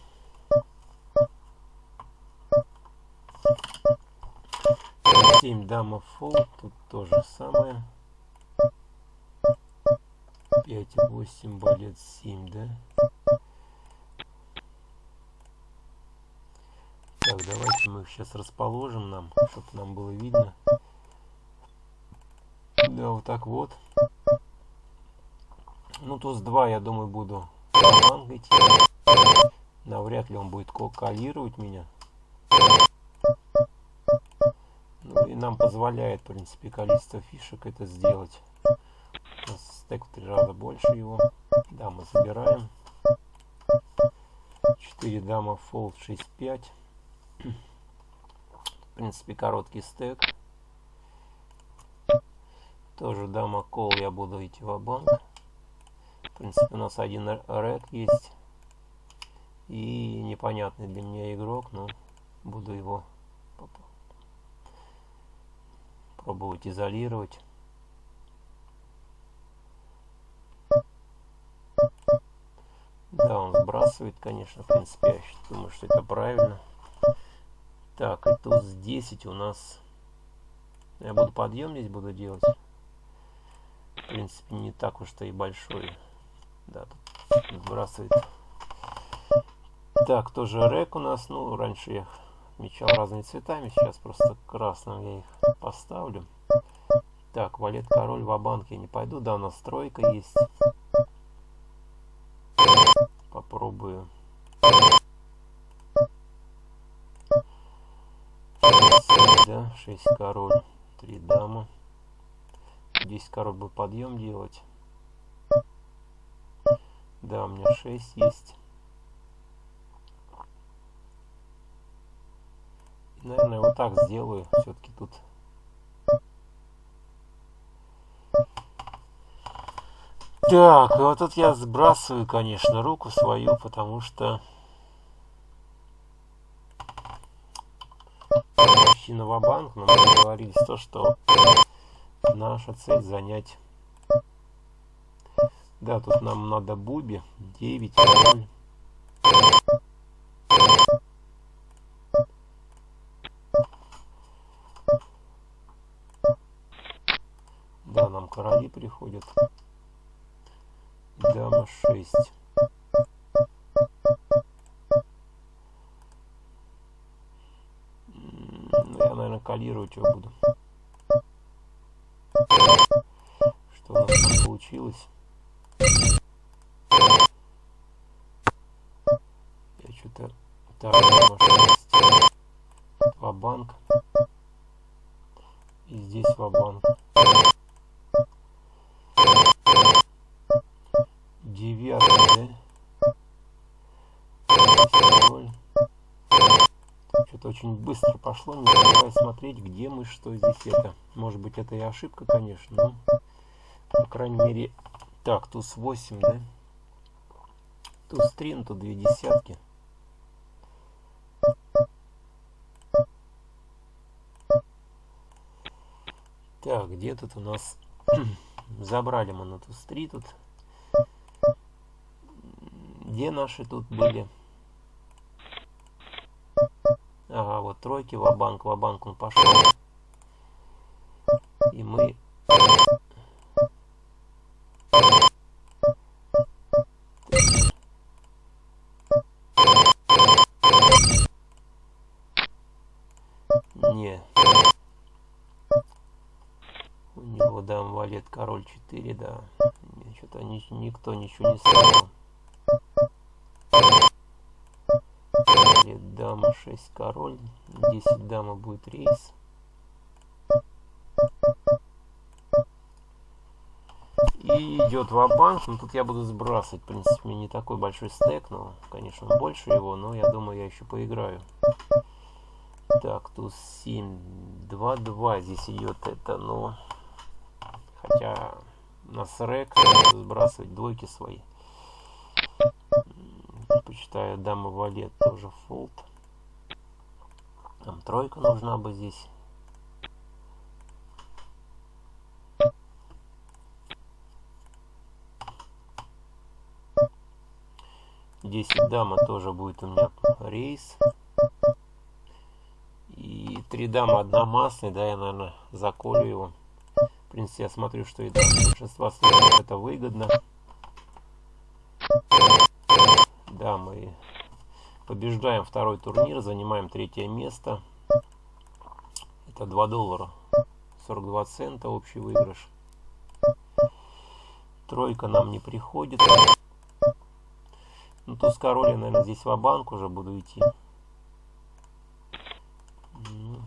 Семь дама фол, тут то же самое. Пять, восемь, балет, семь, да? Так, давайте мы их сейчас расположим нам, чтобы нам было видно. Да, вот так вот. Ну, туз 2, я думаю, буду идти. Навряд ли он будет калировать меня. Ну и нам позволяет, в принципе, количество фишек это сделать. Стек в три раза больше его. Да, мы забираем. 4 дама фолд 6-5. В принципе, короткий стек. Тоже дама кол я буду идти в банк в принципе, у нас один ред есть. И непонятный для меня игрок, но буду его пробовать изолировать. Да, он сбрасывает, конечно, в принципе, я думаю, что это правильно. Так, и туз 10 у нас... Я буду подъем здесь буду делать. В принципе, не так уж-то и большой. Да, тут сбрасывает. Так, тоже рек у нас. Ну, раньше я отмечал разными цветами. Сейчас просто красным я их поставлю. Так, валет король в банк я не пойду. Да, у нас тройка есть. Попробую. 6, да, 6 король, 3 дама. Здесь король бы подъем делать. Да, у меня 6 есть. Наверное, вот так сделаю. Все-таки тут Так, и вот тут я сбрасываю, конечно, руку свою, потому что на ва-банк, но мы договорились то, что наша цель занять. Да, тут нам надо буби, 9, 0. Да, нам короли приходят. Дама 6. Ну, я, наверное, калировать его буду. Что у нас получилось? Я что-то... Так, дама пошло, не успеваю смотреть, где мы, что здесь это. Может быть, это и ошибка, конечно, но, по крайней мере... Так, туз 8, да? Туз 3, ну тут две десятки. Так, где тут у нас... Забрали мы на туз 3 тут. Где наши тут были? Ага, вот тройки, ва-банк, ва-банк он пошел. И мы... Не. У него дам валет король 4, да. Что-то никто ничего не ставил. дама 6 король 10 дама будет рейс. И идет в банк. Ну тут я буду сбрасывать в принципе не такой большой стек но конечно больше его но я думаю я еще поиграю. Так тут 7 2 2 здесь идет это но хотя на срек сбрасывать двойки свои. Предпочитаю дама валет тоже фолд там тройка нужна бы здесь. Десять дама тоже будет у меня рейс. И три дама одна масляная, да, я, наверное, заколю его. В принципе, я смотрю, что и для большинства это выгодно. Да, мы Побеждаем второй турнир, занимаем третье место. Это 2 доллара. 42 цента общий выигрыш. Тройка нам не приходит. Ну, туз король, я, наверное, здесь в банк уже буду идти. Ну,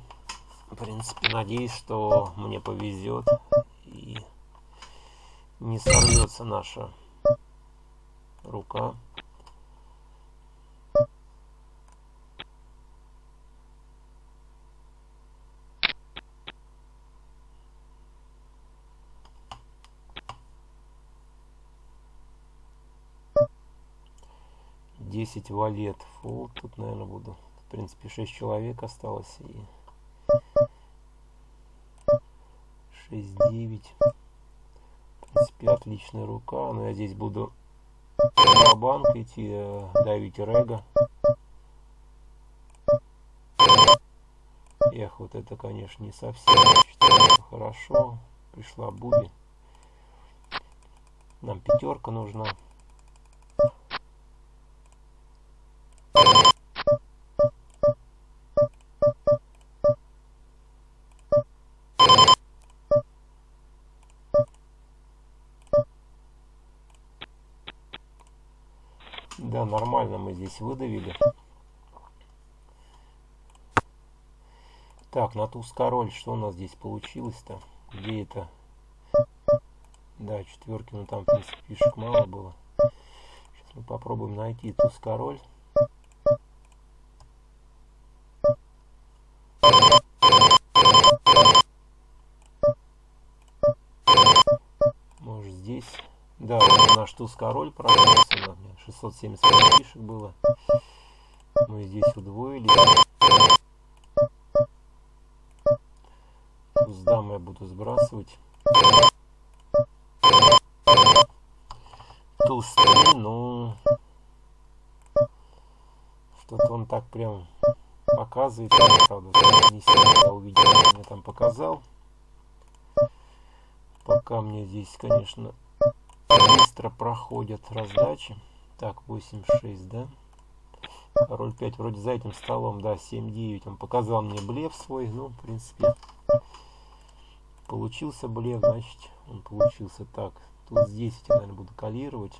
в принципе, надеюсь, что мне повезет. И не сорвется наша рука. Десять валет. Фул тут наверное буду в принципе 6 человек осталось и 6 9 в принципе отличная рука. Но я здесь буду на банк идти э, давить рега. Эх вот это конечно не совсем хорошо. Пришла буби. Нам пятерка нужна Да, нормально мы здесь выдавили. Так, на туз король, что у нас здесь получилось-то? Где это? Да, четверки, ну там, в принципе, фишек мало было. Сейчас мы попробуем найти туз король. Туз король меня 675 фишек было. Мы здесь удвоили. Туз дам я буду сбрасывать. Туз 3, ну... Что-то он так прям показывает, правда, не сильно я увидел, мне там показал. Пока мне здесь, конечно, быстро проходят раздачи. Так, 8-6, да? Король 5 вроде за этим столом, да, 7-9. Он показал мне блеф свой, ну, в принципе, получился блеф, значит, он получился так. Тут здесь я, наверное, буду калировать.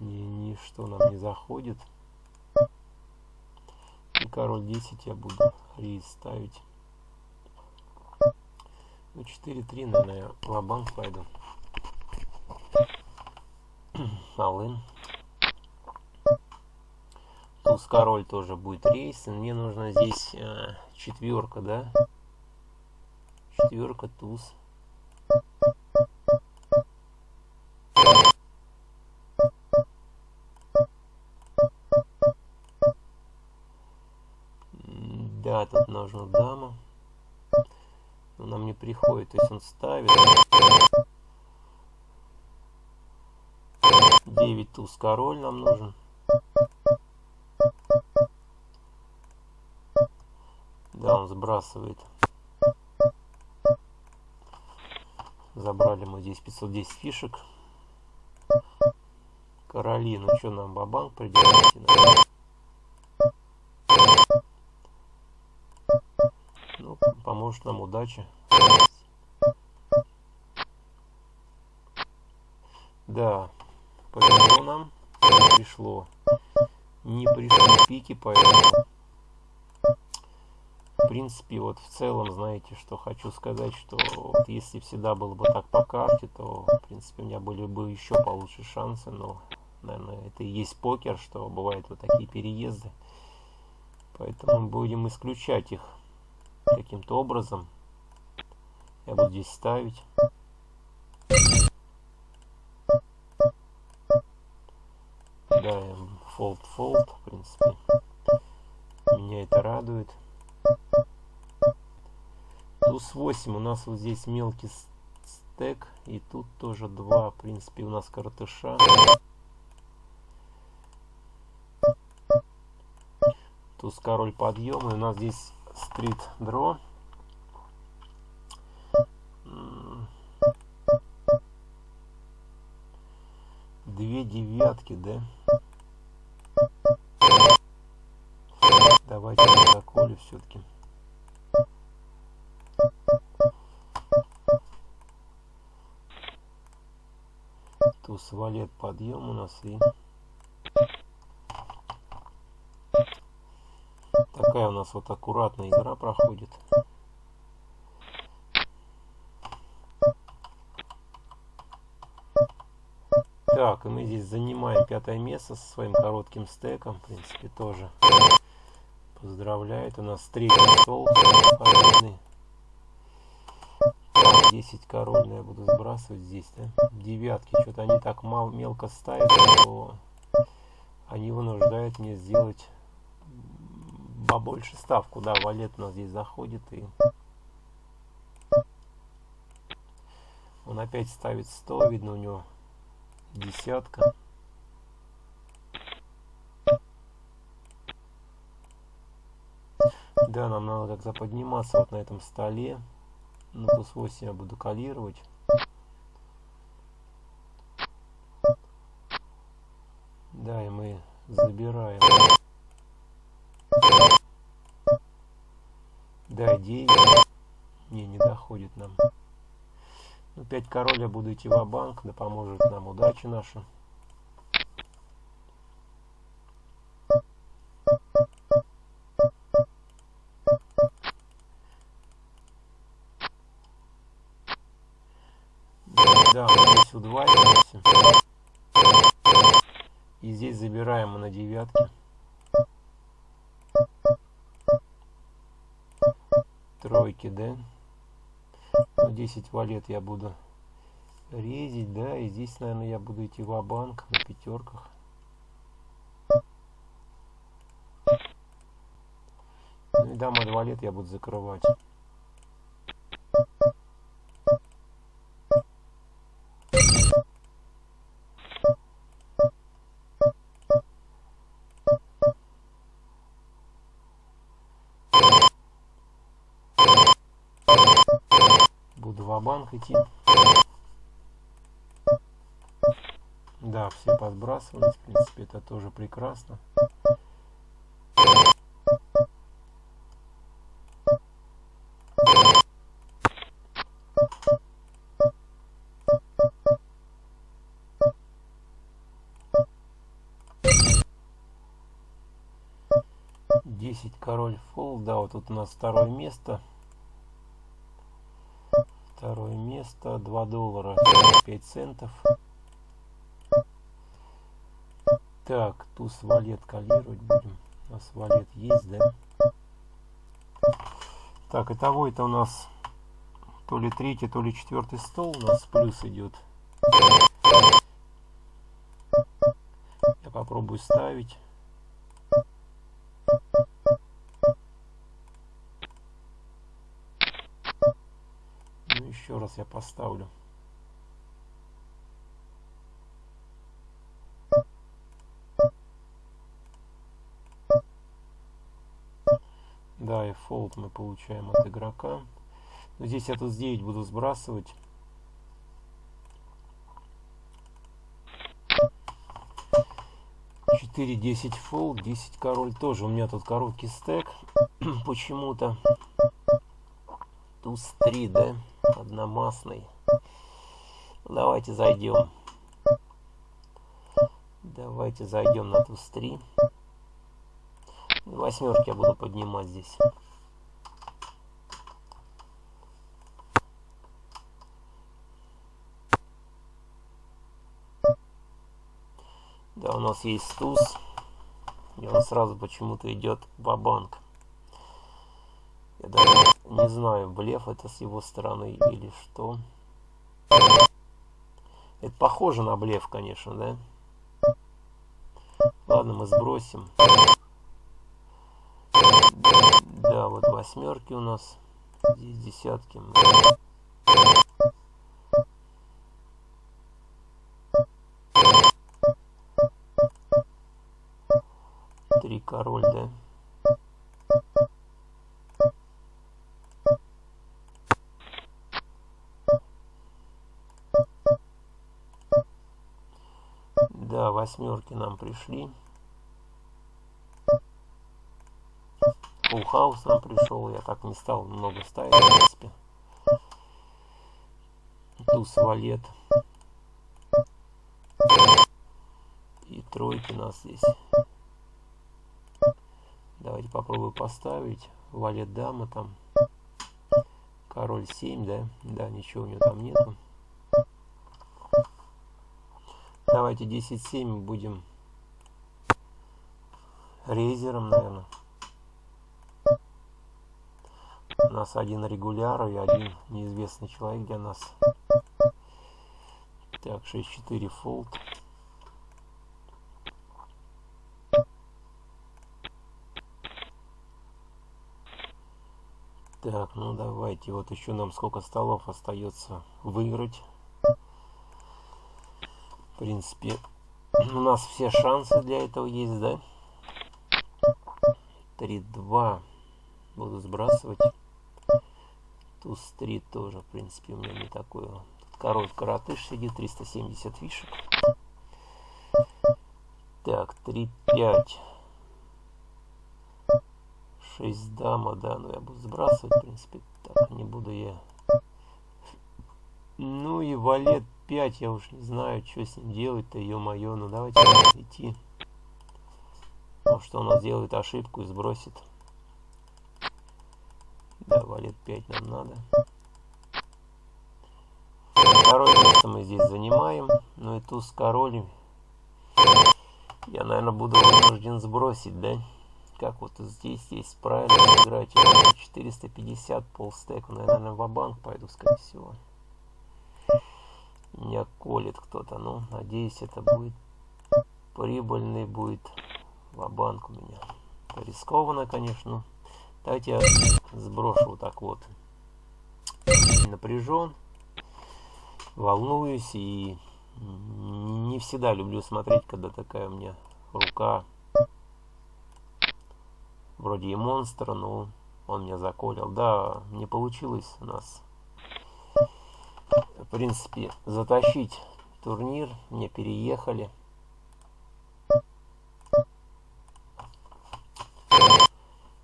Ни, ничто нам не заходит. И король 10 я буду рейс ставить. Ну, 4-3, наверное, лабанк пойду. Алын. Туз король тоже будет рейс. Мне нужно здесь э, четверка, да? Четверка, туз. Да, тут нужна дама. Нам не приходит, то есть он ставит. 9 туз король нам нужен. Да, он сбрасывает. Забрали мы здесь 510 фишек. Короли, ну что нам, бабанк придется? Ну, поможет нам удача. Да, повезло нам, не пришло. Не пришли пики, поэтому в принципе, вот в целом, знаете, что хочу сказать, что вот если всегда было бы так по карте, то, в принципе, у меня были бы еще получше шансы, но, наверное, это и есть покер, что бывают вот такие переезды. Поэтому будем исключать их каким-то образом. Я буду здесь ставить. Да, fold-fold, в принципе. Меня это радует. Плюс 8 у нас вот здесь мелкий стек. И тут тоже 2. В принципе, у нас картыша. Туз король подъем. И у нас здесь стрит дро. Две девятки, да? Давайте заколю все-таки. Туз валет подъем у нас и такая у нас вот аккуратная игра проходит. Так, и мы здесь занимаем пятое место со своим коротким стеком. В принципе, тоже поздравляет. У нас третий стол победный. 10 король, я буду сбрасывать здесь, да? Девятки, что-то они так мал, мелко ставят, что они вынуждают меня сделать побольше ставку. Да, валет у нас здесь заходит и он опять ставит 100, видно у него десятка. Да, нам надо как-то подниматься вот на этом столе. Ну, плюс 8 я буду калировать. Да, и мы забираем. Да, 9. Не, не доходит нам. Ну, 5 король я буду идти в банк да поможет нам удача наша. 10 валет я буду резить, да, и здесь, наверное, я буду идти в банк на пятерках. Ну и дама 2 лет я буду закрывать. Буду в банк идти. Да, все подбрасывались, в принципе, это тоже прекрасно. Десять король фол, да, вот тут у нас второе место. Второе место, 2 доллара 5 центов. Так, туз валет калировать будем. У нас валет есть, да? Так, итого это у нас то ли третий, то ли четвертый стол у нас плюс идет. Я попробую ставить. Поставлю. Да, и фолд мы получаем от игрока. Но здесь я тут с 9 буду сбрасывать. Четыре, десять фолд, 10 король тоже. У меня тут короткий стек почему-то. Туз 3, да? Одномастный. Давайте зайдем. Давайте зайдем на туз 3. Восьмерки я буду поднимать здесь. Да, у нас есть туз. И он сразу почему-то идет в банк Я даже не знаю, блеф это с его стороны или что. Это похоже на блеф, конечно, да? Ладно, мы сбросим. Да, вот восьмерки у нас. Здесь десятки. Три король, да? Восьмерки нам пришли. Фулл нам пришел, я так не стал много ставить, в принципе. Туз валет. И тройки у нас здесь. Давайте попробую поставить. Валет дама там. Король 7, да? Да, ничего у него там нету. Давайте 10-7 будем рейзером, наверное. У нас один регуляр и один неизвестный человек для нас. Так, 6-4 фолд. Так, ну давайте, вот еще нам сколько столов остается выиграть. В принципе, у нас все шансы для этого есть, да? 3-2. Буду сбрасывать. Туз 3 тоже, в принципе, у меня не такой. Тут король коротыш сидит, 370 фишек. Так, 3-5. 6 дама, да, но я буду сбрасывать, в принципе, так, не буду я. Ну и валет 5, я уж не знаю, что с ним делать-то, ё-моё, ну давайте идти. Может он у нас делает ошибку и сбросит. Да, валет 5 нам надо. Второе место мы здесь занимаем. Ну и туз король. Я, наверное, буду вынужден сбросить, да? Как вот здесь есть правильно играть. 450 полстека. Наверное, в банк пойду, скорее всего. Меня колет кто-то. Ну, надеюсь, это будет прибыльный будет ва-банк у меня. Рискованно, конечно. Давайте я сброшу вот так вот. Напряжен, волнуюсь и не всегда люблю смотреть, когда такая у меня рука вроде и монстра, но он меня заколил. Да, не получилось у нас, в принципе, затащить турнир. Мне переехали.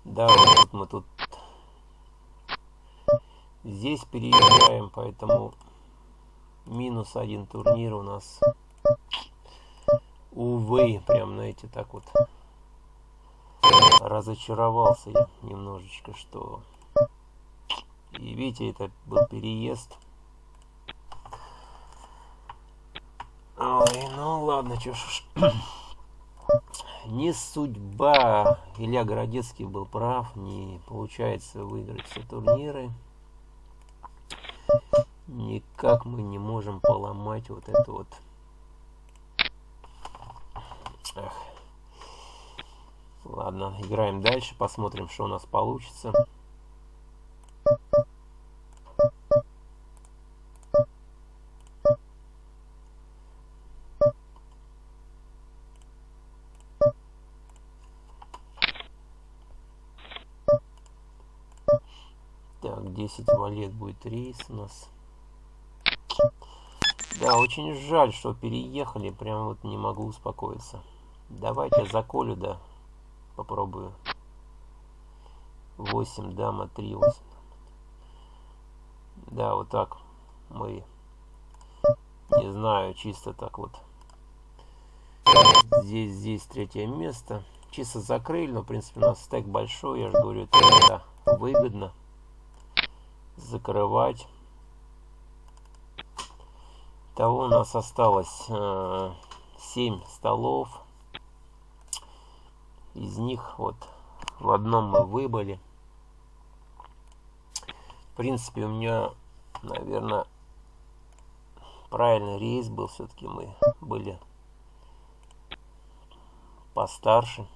Да, вот мы тут здесь переезжаем, поэтому минус один турнир у нас. Увы, прям, знаете, так вот разочаровался я немножечко, что... И видите, это был переезд. Ой, ну ладно, чё ж не судьба. Илья Городецкий был прав, не получается выиграть все турниры. Никак мы не можем поломать вот это вот. Эх. Ладно, играем дальше, посмотрим, что у нас получится. Так, 10 валет будет рейс у нас. Да, очень жаль, что переехали. Прям вот не могу успокоиться. Давайте заколю, да. Попробую. 8, дама, 3, 8. Да, вот так мы, не знаю, чисто так вот. Здесь, здесь третье место. Чисто закрыли, но, в принципе, у нас стек большой. Я же говорю, это выгодно закрывать. Того у нас осталось э, 7 столов. Из них вот в одном мы выбыли. В принципе, у меня, наверное, правильный рейс был. Все-таки мы были постарше.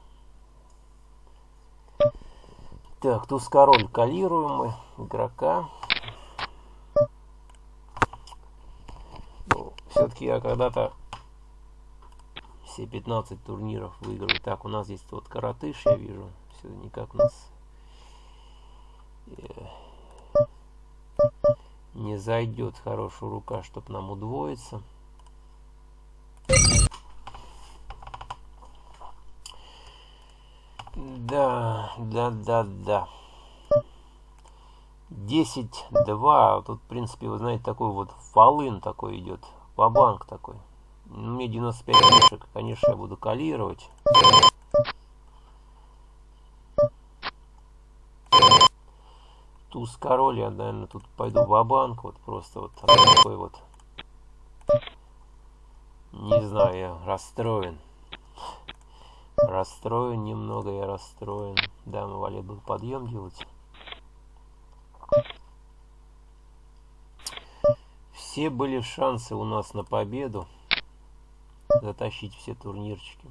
Так, туз король калируем мы игрока. Ну, Все-таки я когда-то все 15 турниров выиграл. Так, у нас здесь вот коротыш, я вижу. Все никак нас э, не зайдет хорошая рука, чтобы нам удвоиться. Да, да, да, да. 10-2. Тут, в принципе, вы знаете, такой вот фалын такой идет. Вабанк такой. Ну, мне 95 фишек. Конечно, я буду калировать. Туз король, я, наверное, тут пойду в банк Вот просто вот такой вот. Не знаю, я расстроен. Расстроен немного, я расстроен. Да, мы валет был подъем делать. Все были шансы у нас на победу. Затащить все турнирчики.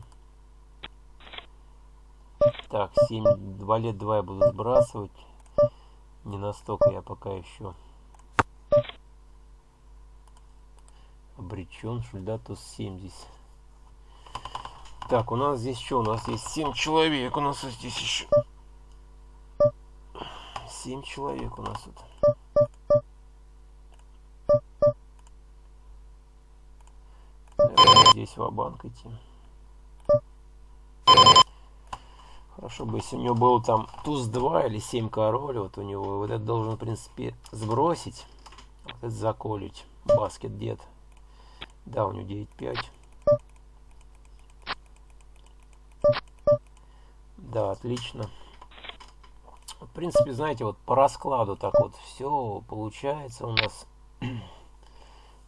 Так, 7, валет 2 я буду сбрасывать. Не настолько я пока еще обречен. Шульдатус 7 здесь. Так, у нас здесь что? У нас есть 7 человек. У нас здесь еще 7 человек у нас тут. Здесь в банк идти. Хорошо бы, если у него был там туз 2 или 7 король, вот у него, вот это должен, в принципе, сбросить. Вот это заколить. Баскет дед. Да, у него 9-5. Да, отлично. В принципе, знаете, вот по раскладу так вот все получается у нас.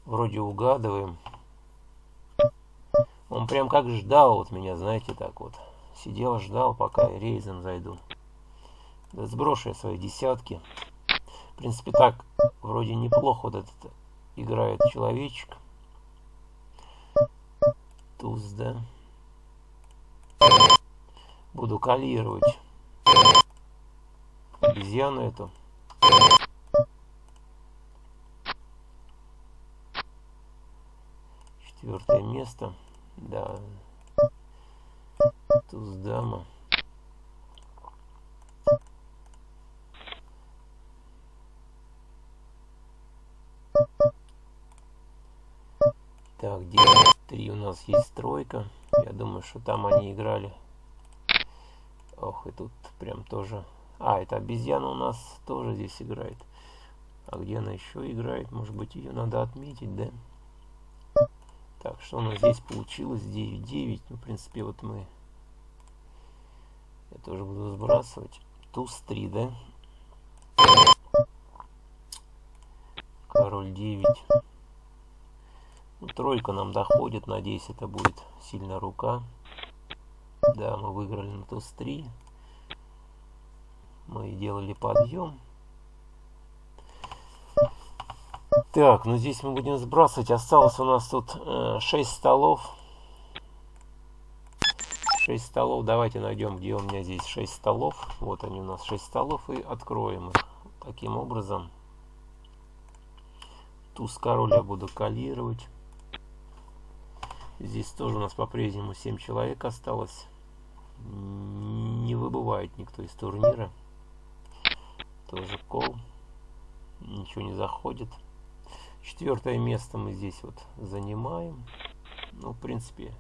Вроде угадываем. Он прям как ждал вот меня, знаете, так вот. Сидел, ждал, пока я рейзом зайду. Да сброшу я свои десятки. В принципе, так вроде неплохо вот этот играет человечек. туз, да? Буду калировать обезьяну эту. Четвертое место. Да. Туз дама. Так, 9-3 у нас есть тройка. Я думаю, что там они играли. Ох, и тут прям тоже... А, это обезьяна у нас тоже здесь играет. А где она еще играет? Может быть, ее надо отметить, да? Так, что у нас здесь получилось? 9-9. Ну, в принципе, вот мы... Я тоже буду сбрасывать. Туз 3, да? Король 9. Ну, тройка нам доходит. Надеюсь, это будет сильная рука. Да, мы выиграли на туз 3. Мы делали подъем. Так, ну здесь мы будем сбрасывать. Осталось у нас тут э, 6 столов. 6 столов. Давайте найдем, где у меня здесь 6 столов. Вот они у нас 6 столов. И откроем их. Таким образом. Туз король я буду калировать. Здесь тоже у нас по-прежнему 7 человек осталось. Не выбывает никто из турнира. Тоже кол. Ничего не заходит. Четвертое место мы здесь вот занимаем. Ну, в принципе,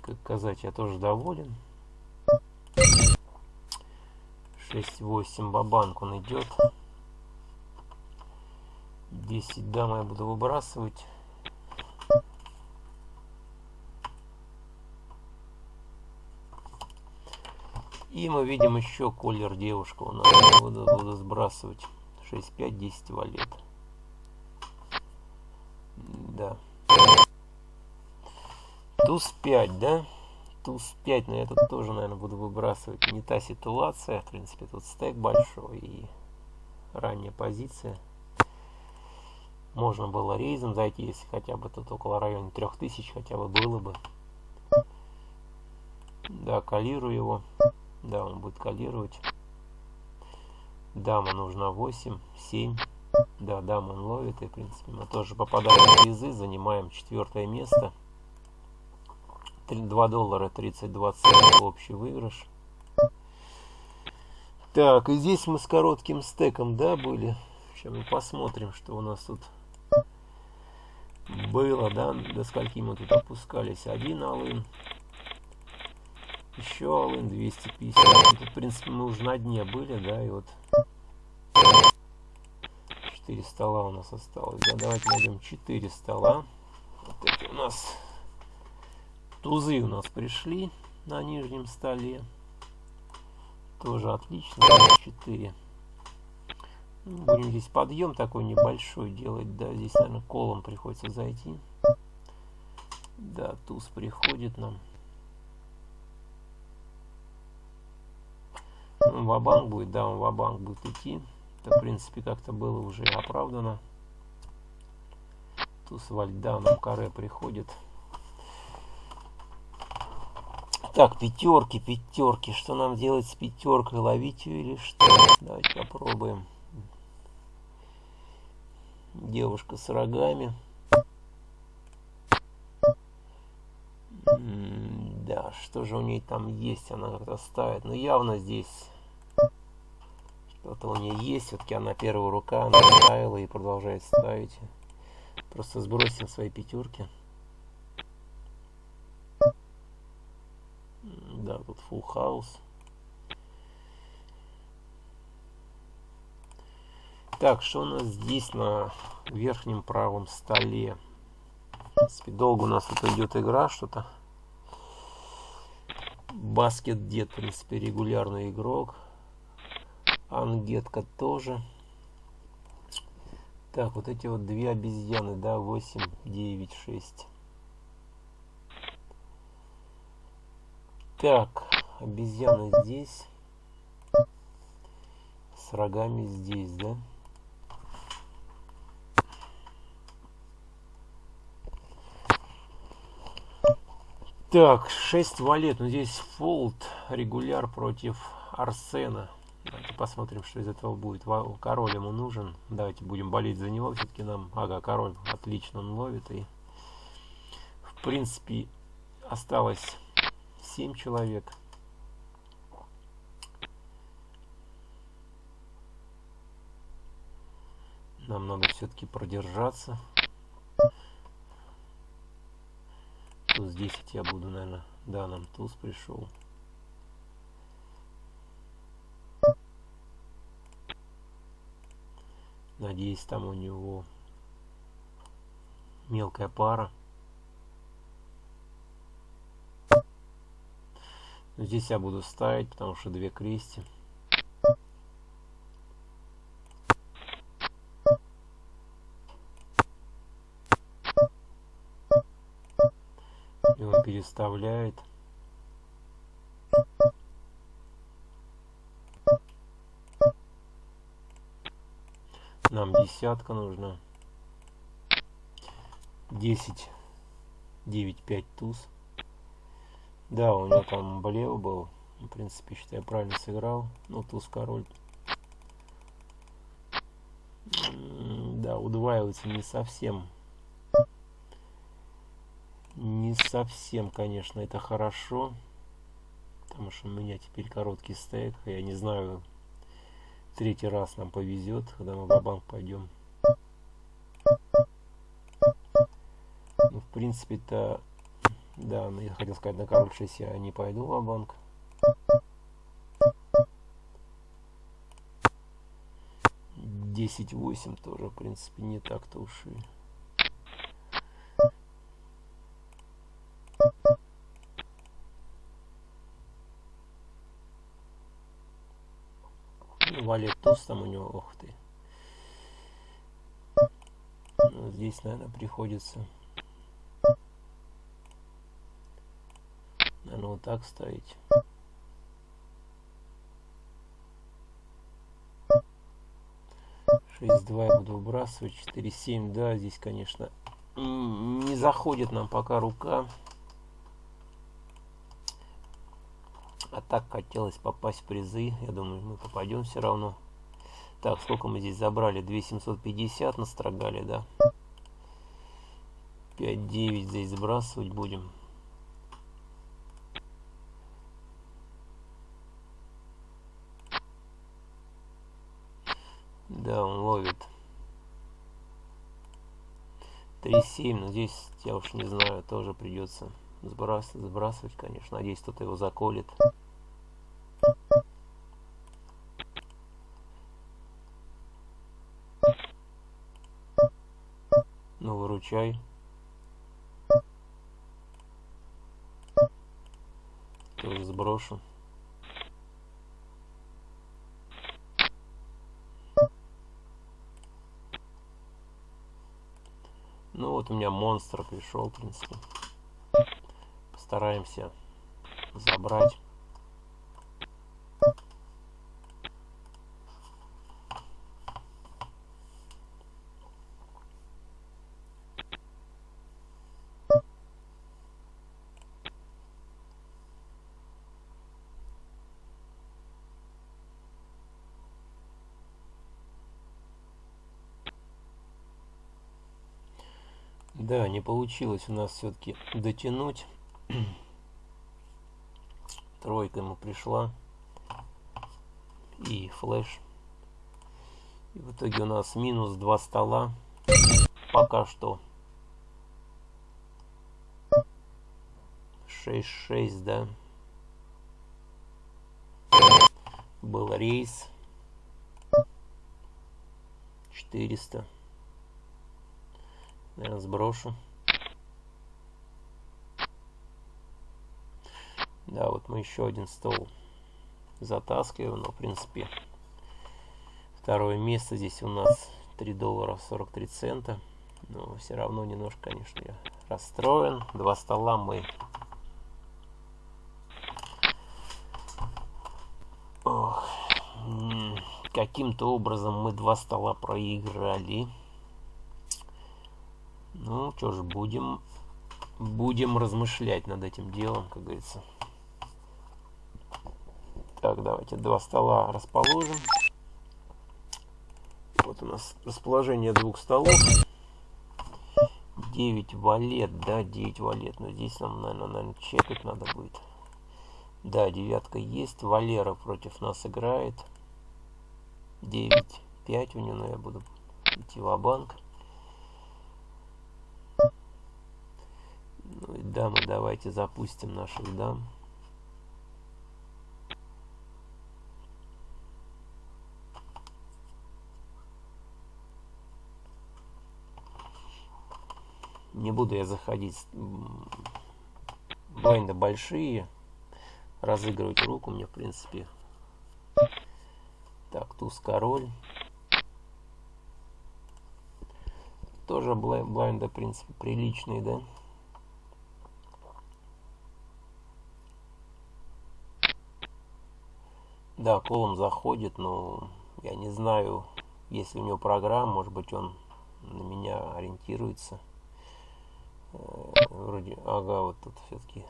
как сказать, я тоже доволен. 6-8 бабанк он идет. 10 дам я буду выбрасывать. И мы видим еще колер девушка у нас. Буду, буду сбрасывать. 6-5, 10 валет. Да. Туз 5, да? Туз 5, но я тут тоже, наверное, буду выбрасывать. Не та ситуация. В принципе, тут стек большой и ранняя позиция. Можно было рейзом зайти, если хотя бы тут около района 3000 хотя бы было бы. Да, калирую его. Да, он будет калировать. Дама нужна 8, 7. Да, дама он ловит. И, в принципе, мы тоже попадаем в призы. Занимаем четвертое место. 2 доллара 32 цента общий выигрыш. Так, и здесь мы с коротким стеком, да, были? Сейчас мы посмотрим, что у нас тут было, да, до скольки мы тут опускались. Один алын, еще Алын 250. Тут, в принципе, мы уже на дне были, да, и вот 4 стола у нас осталось. Да, давайте найдем 4 стола. Вот эти у нас тузы у нас пришли на нижнем столе. Тоже отлично. 4. Ну, будем здесь подъем такой небольшой делать. Да, здесь, наверное, колом приходится зайти. Да, туз приходит нам. Он ва-банк будет, да, он ва-банк будет идти. Это, в принципе, как-то было уже оправдано. Туз вальда нам каре приходит. Так, пятерки, пятерки. Что нам делать с пятеркой? Ловить ее или что? Давайте попробуем. Девушка с рогами. Да, что же у ней там есть? Она как-то ставит. Ну, явно здесь что-то у нее есть. Все-таки она первая рука, она ставила и продолжает ставить. Просто сбросим свои пятерки. Да, тут full house. Так, что у нас здесь на верхнем правом столе? В долго у нас тут идет игра, что-то. Баскет Дед, в принципе, регулярный игрок. Ангетка тоже. Так, вот эти вот две обезьяны, да, 8, 9, 6. Так, обезьяны здесь. С рогами здесь, да? Так, 6 валет. Ну, здесь фолд, регуляр против Арсена. Посмотрим, что из этого будет. Король ему нужен. Давайте будем болеть за него. Все-таки нам... Ага, король отлично он ловит. И, в принципе, осталось 7 человек. Нам надо все-таки продержаться. Туз 10 я буду, наверное. Да, нам туз пришел. Надеюсь, там у него мелкая пара. Но здесь я буду ставить, потому что две крести. Он переставляет. Нам десятка нужна. 10, 9, 5 туз. Да, у меня там блев был. В принципе, считаю, правильно сыграл. Ну, туз король. Да, удваивается не совсем. Не совсем, конечно, это хорошо. Потому что у меня теперь короткий стейк. Я не знаю, третий раз нам повезет, когда мы в банк пойдем. Ну, в принципе-то, да, ну, я хотел сказать, на король 6 я не пойду в банк. Десять восемь тоже, в принципе, не так-то уж и... валет туз там у него, ох ты. Ну, здесь, наверное, приходится, наверное, вот так ставить. Шесть два я буду выбрасывать, четыре семь, да, здесь, конечно, не заходит нам пока рука. А так хотелось попасть в призы. Я думаю, мы попадем все равно. Так, сколько мы здесь забрали? 2750 настрогали, да? 5-9 здесь сбрасывать будем. Да, он ловит. 3-7, но здесь, я уж не знаю, тоже придется сбрасывать, сбрасывать, конечно. Надеюсь, кто-то его заколет. Выручай. Тоже сброшу. Ну вот у меня монстр пришел, в принципе. Постараемся забрать. Да, не получилось у нас все-таки дотянуть. Тройка ему пришла. И флеш. И в итоге у нас минус два стола. Пока что. 6-6, да. Был рейс. 400 наверное, сброшу. Да, вот мы еще один стол затаскиваем, но в принципе второе место здесь у нас 3 доллара 43 цента. Но все равно немножко, конечно, я расстроен. Два стола мы каким-то образом мы два стола проиграли. Ну, что ж, будем будем размышлять над этим делом, как говорится. Так, давайте два стола расположим. Вот у нас расположение двух столов. 9 валет, да, 9 валет. Но здесь нам, наверное, наверное чекать надо будет. Да, девятка есть. Валера против нас играет. 9, 5 у него, но я буду идти в банк Ну и дамы, давайте запустим наших дам. Не буду я заходить. Блайнды большие. Разыгрывать руку мне, в принципе. Так, туз король. Тоже блайнды, в принципе, приличные, да? Да, колом заходит, но я не знаю, если у него программа, может быть он на меня ориентируется. Вроде, ага, вот тут все-таки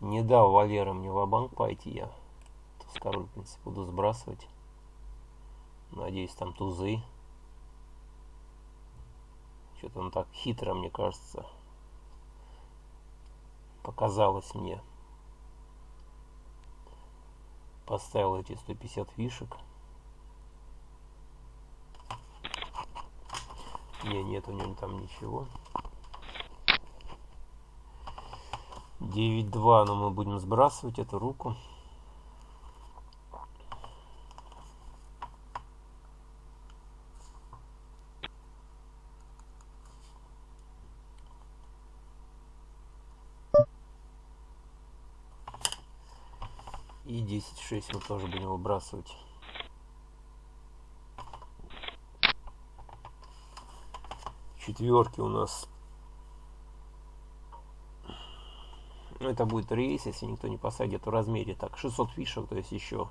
не дал Валера мне в банк пойти, я туз король, в принципе, буду сбрасывать. Надеюсь, там тузы. Что-то он так хитро, мне кажется, показалось мне. Поставил эти 150 фишек. Не, нет у него там ничего. 9-2, но мы будем сбрасывать эту руку. И 10-6 мы тоже будем выбрасывать. Четверки у нас Ну, это будет рейс, если никто не посадит в размере. Так, 600 фишек, то есть еще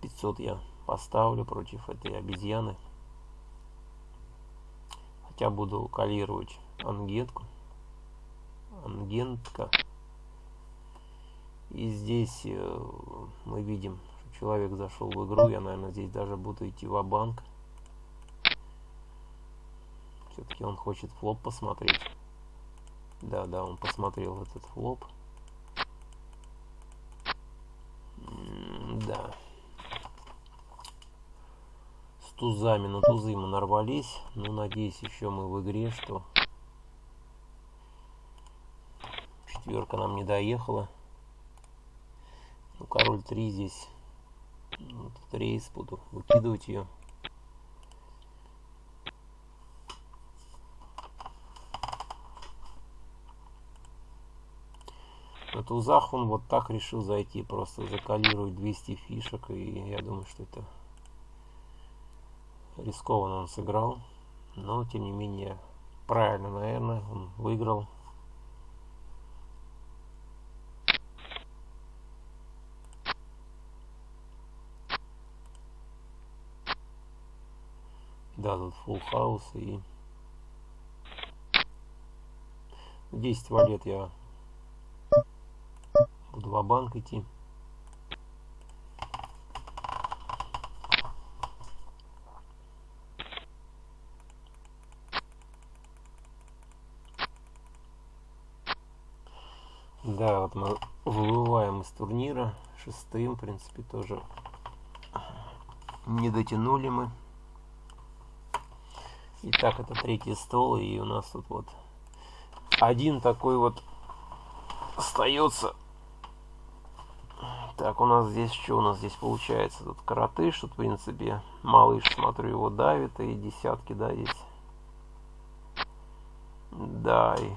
500 я поставлю против этой обезьяны. Хотя буду калировать ангетку. Ангентка. И здесь э, мы видим, что человек зашел в игру. Я, наверное, здесь даже буду идти в банк Все-таки он хочет флоп посмотреть. Да, да, он посмотрел этот флоп. да. С тузами, на тузы мы нарвались. Ну, надеюсь, еще мы в игре, что четверка нам не доехала. Ну, король 3 здесь. Ну, тут рейс буду выкидывать ее. Тузах он вот так решил зайти, просто закалировать 200 фишек, и я думаю, что это рискованно он сыграл. Но, тем не менее, правильно, наверное, он выиграл. Да, тут full хаус и 10 валет я буду в банк идти. Да, вот мы выбываем из турнира шестым, в принципе, тоже не дотянули мы. Итак, это третий стол, и у нас тут вот один такой вот остается так, у нас здесь что у нас здесь получается? Тут коротыш, тут, в принципе, малыш, смотрю, его давит, и десятки, да, есть. Да, и...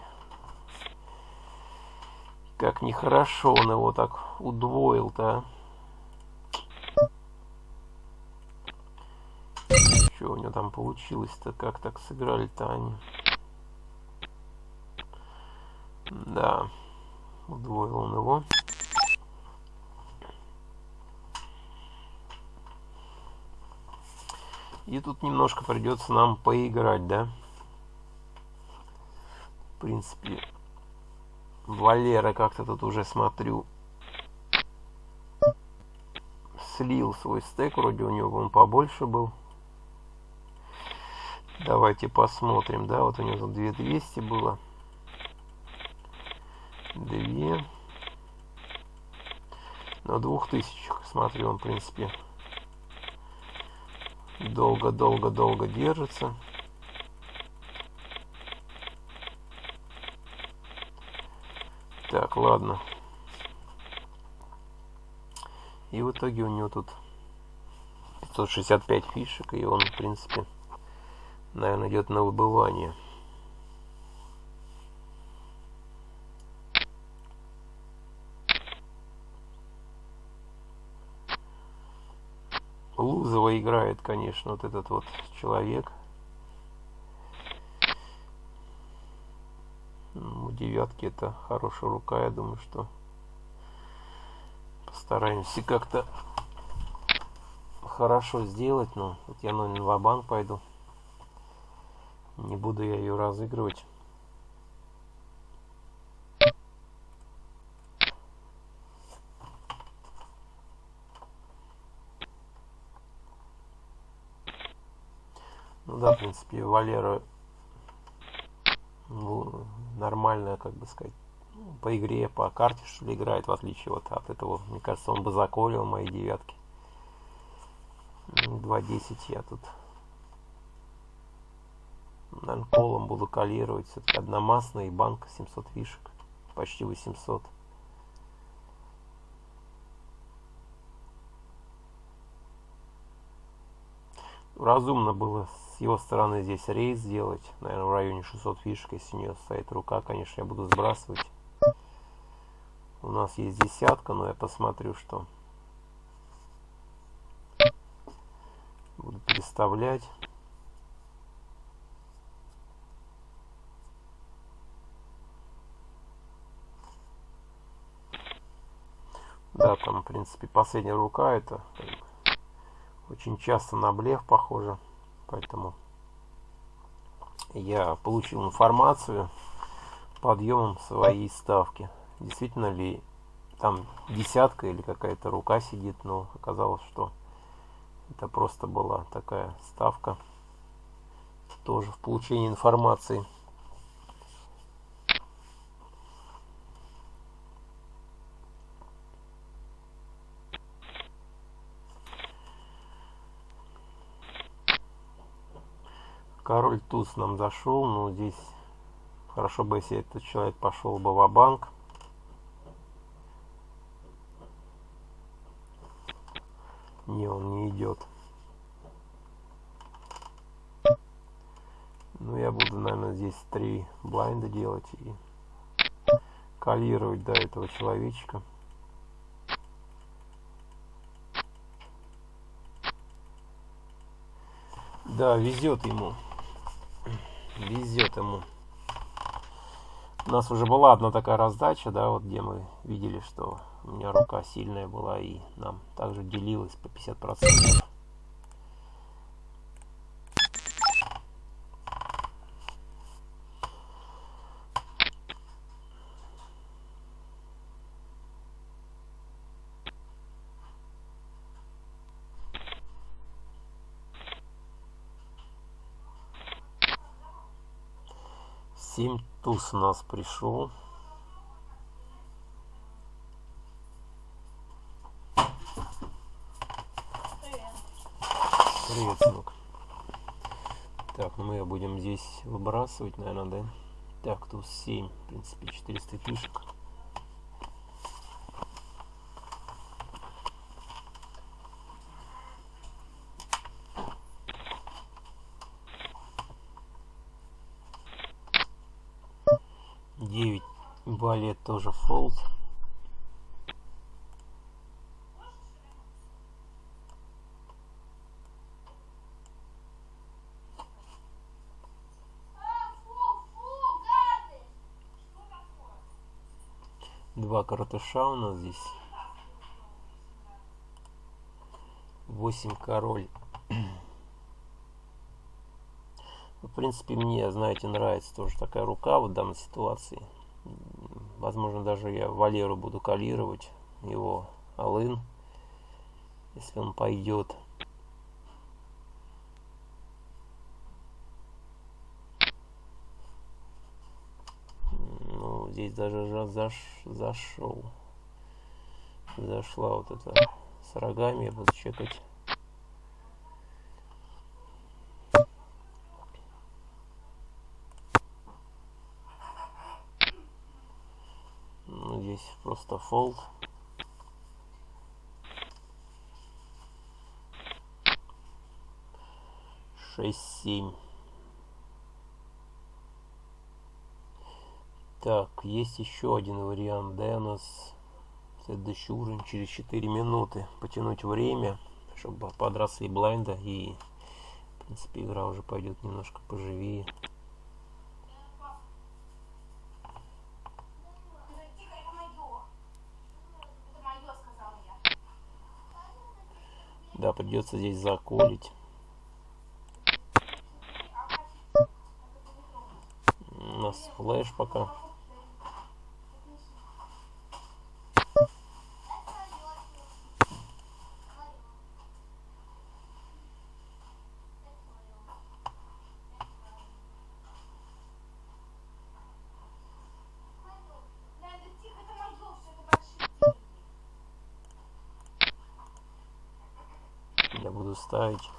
Как нехорошо он его так удвоил-то, а. Что у него там получилось-то? Как так сыграли-то они? Да, удвоил он его. И тут немножко придется нам поиграть, да? В принципе, Валера как-то тут уже смотрю слил свой стек, вроде у него он побольше был. Давайте посмотрим, да, вот у него 2200 было. 2. На 2000, смотрю, он, в принципе, долго-долго-долго держится. Так, ладно. И в итоге у него тут 565 фишек, и он, в принципе, наверное, идет на выбывание. Лузова играет, конечно, вот этот вот человек. Ну, у девятки это хорошая рука, я думаю, что постараемся как-то хорошо сделать. Но вот я на Инвабанк пойду. Не буду я ее разыгрывать. Да, в принципе, Валера ну, нормальная, как бы сказать, ну, по игре, по карте, что ли, играет, в отличие вот от этого. Мне кажется, он бы заколил мои девятки. 2.10 я тут наверное, колом буду калировать. Все-таки одномастная и банка 700 фишек. Почти 800. Разумно было с его стороны здесь рейс сделать. Наверное, в районе 600 фишек. Если у нее стоит рука, конечно, я буду сбрасывать. У нас есть десятка, но я посмотрю, что буду переставлять. Да, там, в принципе, последняя рука это очень часто на блеф похоже. Поэтому я получил информацию подъемом своей ставки. Действительно ли там десятка или какая-то рука сидит, но оказалось, что это просто была такая ставка тоже в получении информации. Король туз нам зашел, но здесь хорошо бы, если этот человек пошел бы в банк Не, он не идет. Ну, я буду, наверное, здесь три блайнда делать и калировать до этого человечка. Да, везет ему везет ему. У нас уже была одна такая раздача, да, вот где мы видели, что у меня рука сильная была и нам также делилась по 50%. Семь туз у нас пришел. Привет, сынок. Так, ну мы ее будем здесь выбрасывать, наверное, да? Так, туз 7, в принципе, 400 фишек. 9 балет тоже фолд. Два каратуша у нас здесь. Восемь король. В принципе, мне, знаете, нравится тоже такая рука в данной ситуации. Возможно, даже я Валеру буду калировать, его Алын, если он пойдет. Ну, здесь даже заш, зашел. Зашла вот это с рогами, я буду чекать. Fold. Шесть, семь. Так, есть еще один вариант, да, у нас следующий уровень через 4 минуты. Потянуть время, чтобы подросли блайнда и, в принципе, игра уже пойдет немножко поживее. Придется здесь заколить. У нас флеш пока. я буду ставить.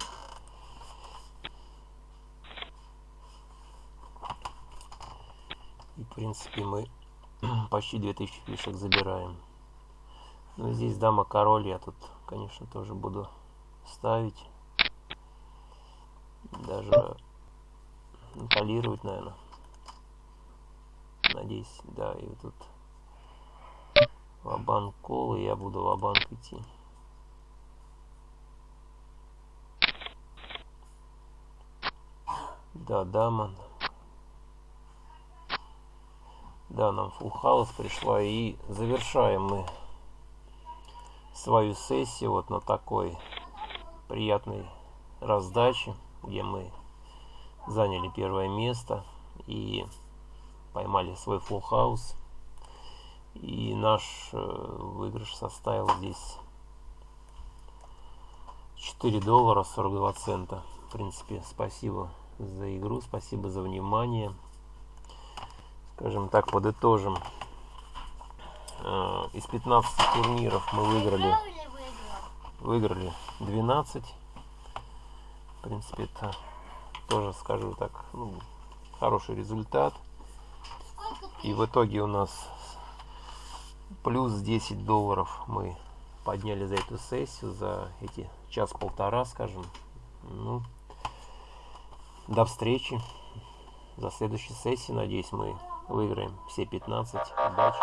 И в принципе мы почти 2000 фишек забираем. Ну здесь дама король, я тут, конечно, тоже буду ставить. Даже полировать, наверное. Надеюсь, да, и тут ва-банк кол, и я буду ва-банк идти. Да, дама. Да, нам full house пришла. И завершаем мы свою сессию вот на такой приятной раздаче, где мы заняли первое место и поймали свой full house. И наш э, выигрыш составил здесь 4 доллара 42 цента. В принципе, спасибо за игру, спасибо за внимание. Скажем так, подытожим. Э, из 15 турниров мы выиграли, выиграли 12. В принципе, это тоже, скажу так, ну, хороший результат. И в итоге у нас плюс 10 долларов мы подняли за эту сессию, за эти час-полтора, скажем. Ну, до встречи. За следующей сессией, надеюсь, мы выиграем все 15. Удачи!